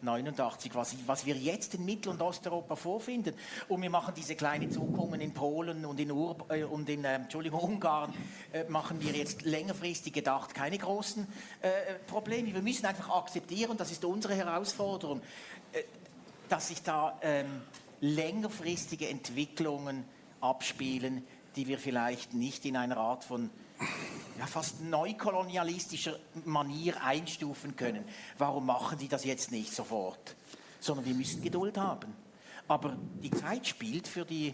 1989, was, was wir jetzt in Mittel- und Osteuropa vorfinden? Und wir machen diese kleinen Zuckungen in Polen und in, Ur äh, und in äh, Entschuldigung, Ungarn, äh, machen wir jetzt längerfristig gedacht keine großen äh, Probleme. Wir müssen einfach akzeptieren, das ist unsere Herausforderung, äh, dass sich da ähm, längerfristige Entwicklungen abspielen, die wir vielleicht nicht in einer Art von ja, fast neukolonialistischer Manier einstufen können. Warum machen die das jetzt nicht sofort? Sondern wir müssen Geduld haben. Aber die Zeit spielt für, die,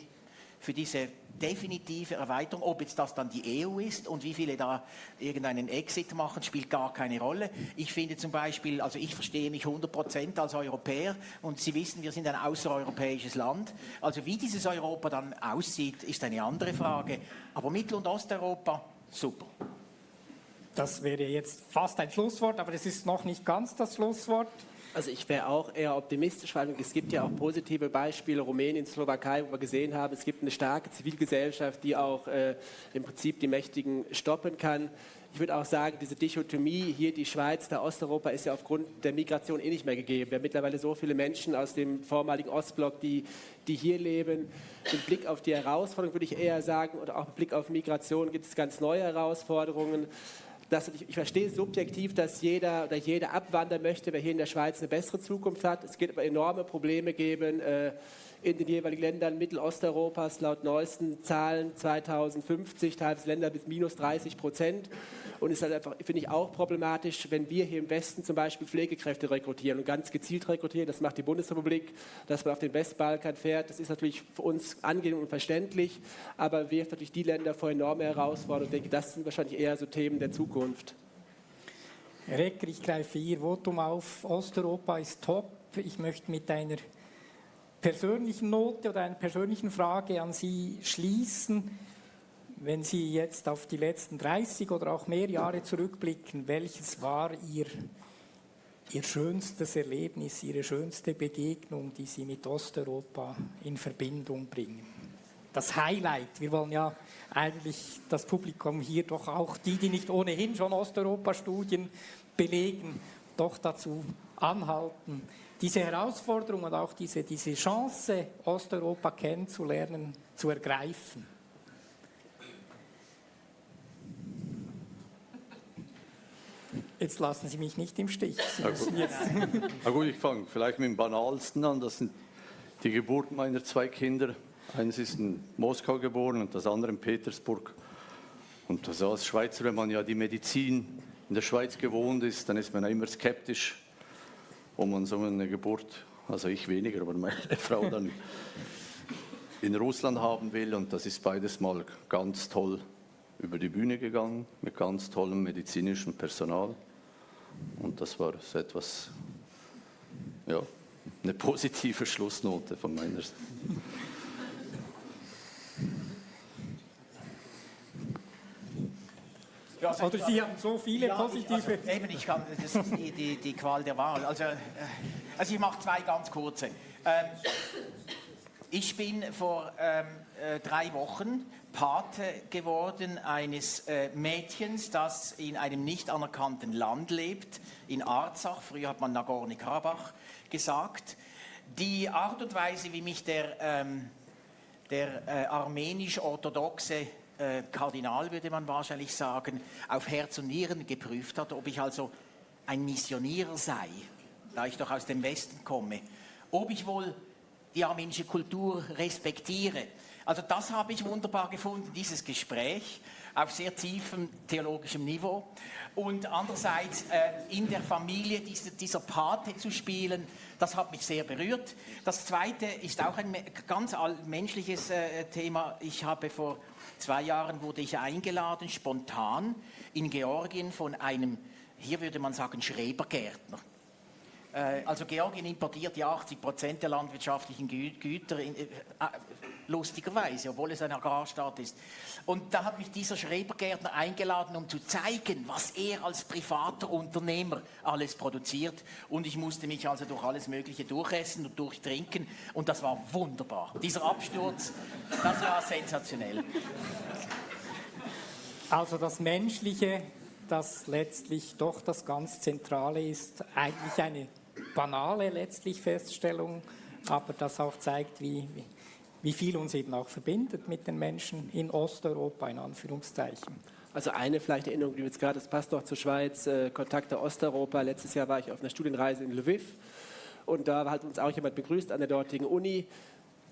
für diese definitive Erweiterung. Ob jetzt das dann die EU ist und wie viele da irgendeinen Exit machen, spielt gar keine Rolle. Ich finde zum Beispiel, also ich verstehe mich 100% als Europäer und Sie wissen, wir sind ein außereuropäisches Land. Also wie dieses Europa dann aussieht, ist eine andere Frage. Aber Mittel- und Osteuropa, super. Das wäre jetzt fast ein Schlusswort, aber es ist noch nicht ganz das Schlusswort. Also ich wäre auch eher optimistisch, weil es gibt ja auch positive Beispiele, Rumänien, Slowakei, wo wir gesehen haben, es gibt eine starke Zivilgesellschaft, die auch äh, im Prinzip die Mächtigen stoppen kann. Ich würde auch sagen, diese Dichotomie hier, die Schweiz, der Osteuropa, ist ja aufgrund der Migration eh nicht mehr gegeben. Wir haben mittlerweile so viele Menschen aus dem vormaligen Ostblock, die, die hier leben. Mit Blick auf die Herausforderungen würde ich eher sagen, oder auch mit Blick auf Migration gibt es ganz neue Herausforderungen dass ich, ich, verstehe subjektiv, dass jeder oder jeder abwandern möchte, wer hier in der Schweiz eine bessere Zukunft hat. Es wird aber enorme Probleme geben äh, in den jeweiligen Ländern Mittelosteuropas, laut neuesten Zahlen 2050, teilweise Länder bis minus 30 Prozent. Und es ist halt einfach, finde ich, auch problematisch, wenn wir hier im Westen zum Beispiel Pflegekräfte rekrutieren und ganz gezielt rekrutieren. Das macht die Bundesrepublik, dass man auf den Westbalkan fährt. Das ist natürlich für uns angenehm und verständlich, aber wirft natürlich die Länder vor enorme Herausforderungen. Ich denke, das sind wahrscheinlich eher so Themen der Zukunft. Herr Ecker, ich greife Ihr Votum auf. Osteuropa ist top. Ich möchte mit einer persönlichen Note oder einer persönlichen Frage an Sie schließen. Wenn Sie jetzt auf die letzten 30 oder auch mehr Jahre zurückblicken, welches war Ihr, Ihr schönstes Erlebnis, Ihre schönste Begegnung, die Sie mit Osteuropa in Verbindung bringen? Das Highlight, wir wollen ja eigentlich das Publikum hier doch auch, die, die nicht ohnehin schon Osteuropa-Studien belegen, doch dazu anhalten, diese Herausforderung und auch diese, diese Chance, Osteuropa kennenzulernen, zu ergreifen. Jetzt lassen Sie mich nicht im Stich. Müssen jetzt Na gut, ich fange vielleicht mit dem Banalsten an. Das sind die Geburten meiner zwei Kinder. Eines ist in Moskau geboren und das andere in Petersburg. Und also als Schweizer, wenn man ja die Medizin in der Schweiz gewohnt ist, dann ist man ja immer skeptisch, ob man so eine Geburt, also ich weniger, aber meine Frau dann in Russland haben will. Und das ist beides mal ganz toll über die Bühne gegangen, mit ganz tollem medizinischem Personal. Und das war so etwas, ja, eine positive Schlussnote von meiner Seite. Ja, also Oder Sie haben so viele Ja, positive. Ich, also, eben, ich kann, das ist die, die, die Qual der Wahl. Also, äh, also ich mache zwei ganz kurze. Ähm, ich bin vor ähm, äh, drei Wochen Pate geworden eines äh, Mädchens, das in einem nicht anerkannten Land lebt, in Arzach. Früher hat man Nagorno-Karabach gesagt. Die Art und Weise, wie mich der, ähm, der äh, armenisch-orthodoxe äh, Kardinal, würde man wahrscheinlich sagen, auf Herz und Nieren geprüft hat, ob ich also ein Missionierer sei, da ich doch aus dem Westen komme, ob ich wohl die armenische Kultur respektiere. Also das habe ich wunderbar gefunden, dieses Gespräch auf sehr tiefem theologischem Niveau. Und andererseits äh, in der Familie diese, dieser Pate zu spielen, das hat mich sehr berührt. Das Zweite ist auch ein ganz menschliches äh, Thema. Ich habe vor zwei Jahren wurde ich eingeladen, spontan in Georgien von einem, hier würde man sagen, Schrebergärtner. Äh, Also Georgien importiert ja 80 Prozent der landwirtschaftlichen Gü Güter, in, äh, äh, lustigerweise, obwohl es ein Agrarstaat ist. Und da hat mich dieser Schrebergärtner eingeladen, um zu zeigen, was er als privater Unternehmer alles produziert. Und ich musste mich also durch alles Mögliche durchessen und durchtrinken. Und das war wunderbar. Dieser Absturz, das war sensationell. Also das Menschliche, das letztlich doch das ganz Zentrale ist, eigentlich eine banale letztlich Feststellung, aber das auch zeigt, wie, wie- viel uns eben auch verbindet mit den Menschen in Osteuropa, in Anführungszeichen. Also eine vielleicht Erinnerung, die jetzt gerade, das passt noch zur Schweiz, äh, Kontakte Osteuropa. Letztes Jahr war ich auf einer Studienreise in Lviv und da hat uns auch jemand begrüßt an der dortigen Uni.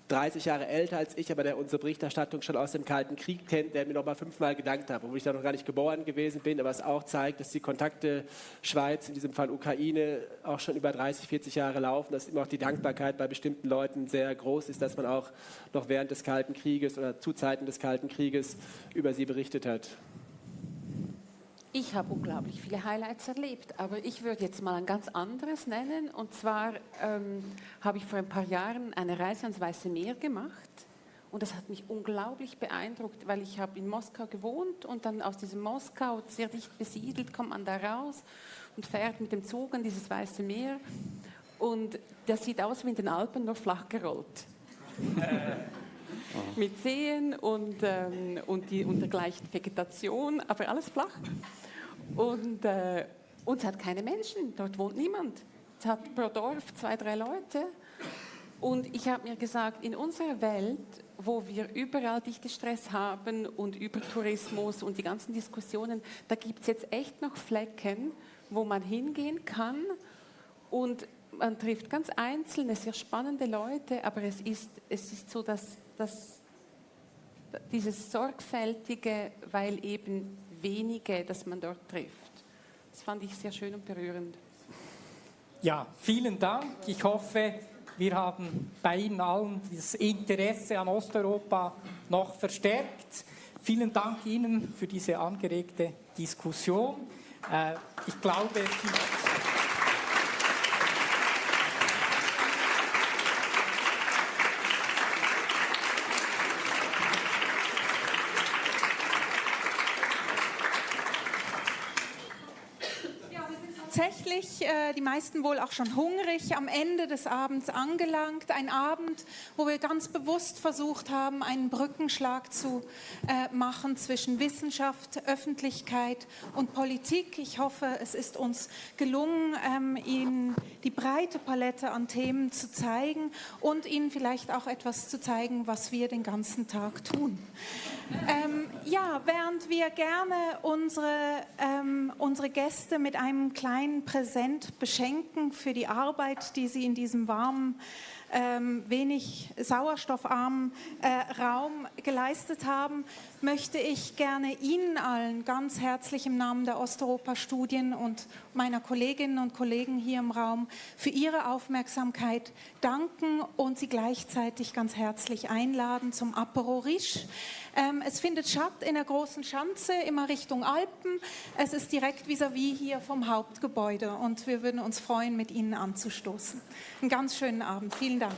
30 Jahre älter als ich, aber der unsere Berichterstattung schon aus dem Kalten Krieg kennt, der mir noch mal fünfmal gedankt hat, obwohl ich da noch gar nicht geboren gewesen bin, aber es auch zeigt, dass die Kontakte Schweiz, in diesem Fall Ukraine, auch schon über 30, 40 Jahre laufen, dass immer auch die Dankbarkeit bei bestimmten Leuten sehr groß ist, dass man auch noch während des Kalten Krieges oder zu Zeiten des Kalten Krieges über sie berichtet hat. Ich habe unglaublich viele Highlights erlebt, aber ich würde jetzt mal ein ganz anderes nennen. Und zwar ähm, habe ich vor ein paar Jahren eine Reise ans Weiße Meer gemacht. Und das hat mich unglaublich beeindruckt, weil ich habe in Moskau gewohnt und dann aus diesem Moskau, sehr dicht besiedelt, kommt man da raus und fährt mit dem Zug an dieses Weiße Meer. Und das sieht aus wie in den Alpen, nur flach gerollt. mit Seen und, ähm, und, die, und der gleichen Vegetation, aber alles flach. Und, äh, und es hat keine Menschen, dort wohnt niemand. Es hat pro Dorf zwei, drei Leute. Und ich habe mir gesagt, in unserer Welt, wo wir überall dichte Stress haben und über Tourismus und die ganzen Diskussionen, da gibt es jetzt echt noch Flecken, wo man hingehen kann und man trifft ganz einzelne, sehr spannende Leute, aber es ist, es ist so, dass, dass dieses Sorgfältige, weil eben wenige, das man dort trifft. Das fand ich sehr schön und berührend. Ja, vielen Dank. Ich hoffe, wir haben bei Ihnen allen das Interesse an Osteuropa noch verstärkt. Vielen Dank Ihnen für diese angeregte Diskussion. Äh, ich glaube, es gibt tatsächlich äh, die meisten wohl auch schon hungrig am Ende des Abends angelangt. Ein Abend, wo wir ganz bewusst versucht haben, einen Brückenschlag zu äh, machen zwischen Wissenschaft, Öffentlichkeit und Politik. Ich hoffe, es ist uns gelungen, ähm, Ihnen die breite Palette an Themen zu zeigen und Ihnen vielleicht auch etwas zu zeigen, was wir den ganzen Tag tun. Ähm, ja, während wir gerne unsere, ähm, unsere Gäste mit einem kleinen Präsent beschenken für die Arbeit, die sie in diesem warmen ähm, wenig sauerstoffarmen äh, Raum geleistet haben, möchte ich gerne Ihnen allen ganz herzlich im Namen der Osteuropa-Studien und meiner Kolleginnen und Kollegen hier im Raum für Ihre Aufmerksamkeit danken und Sie gleichzeitig ganz herzlich einladen zum Apero Riche. Ähm, es findet statt in der großen Schanze, immer Richtung Alpen. Es ist direkt vis-à-vis -vis hier vom Hauptgebäude und wir würden uns freuen, mit Ihnen anzustoßen. Einen ganz schönen Abend. Vielen Dank.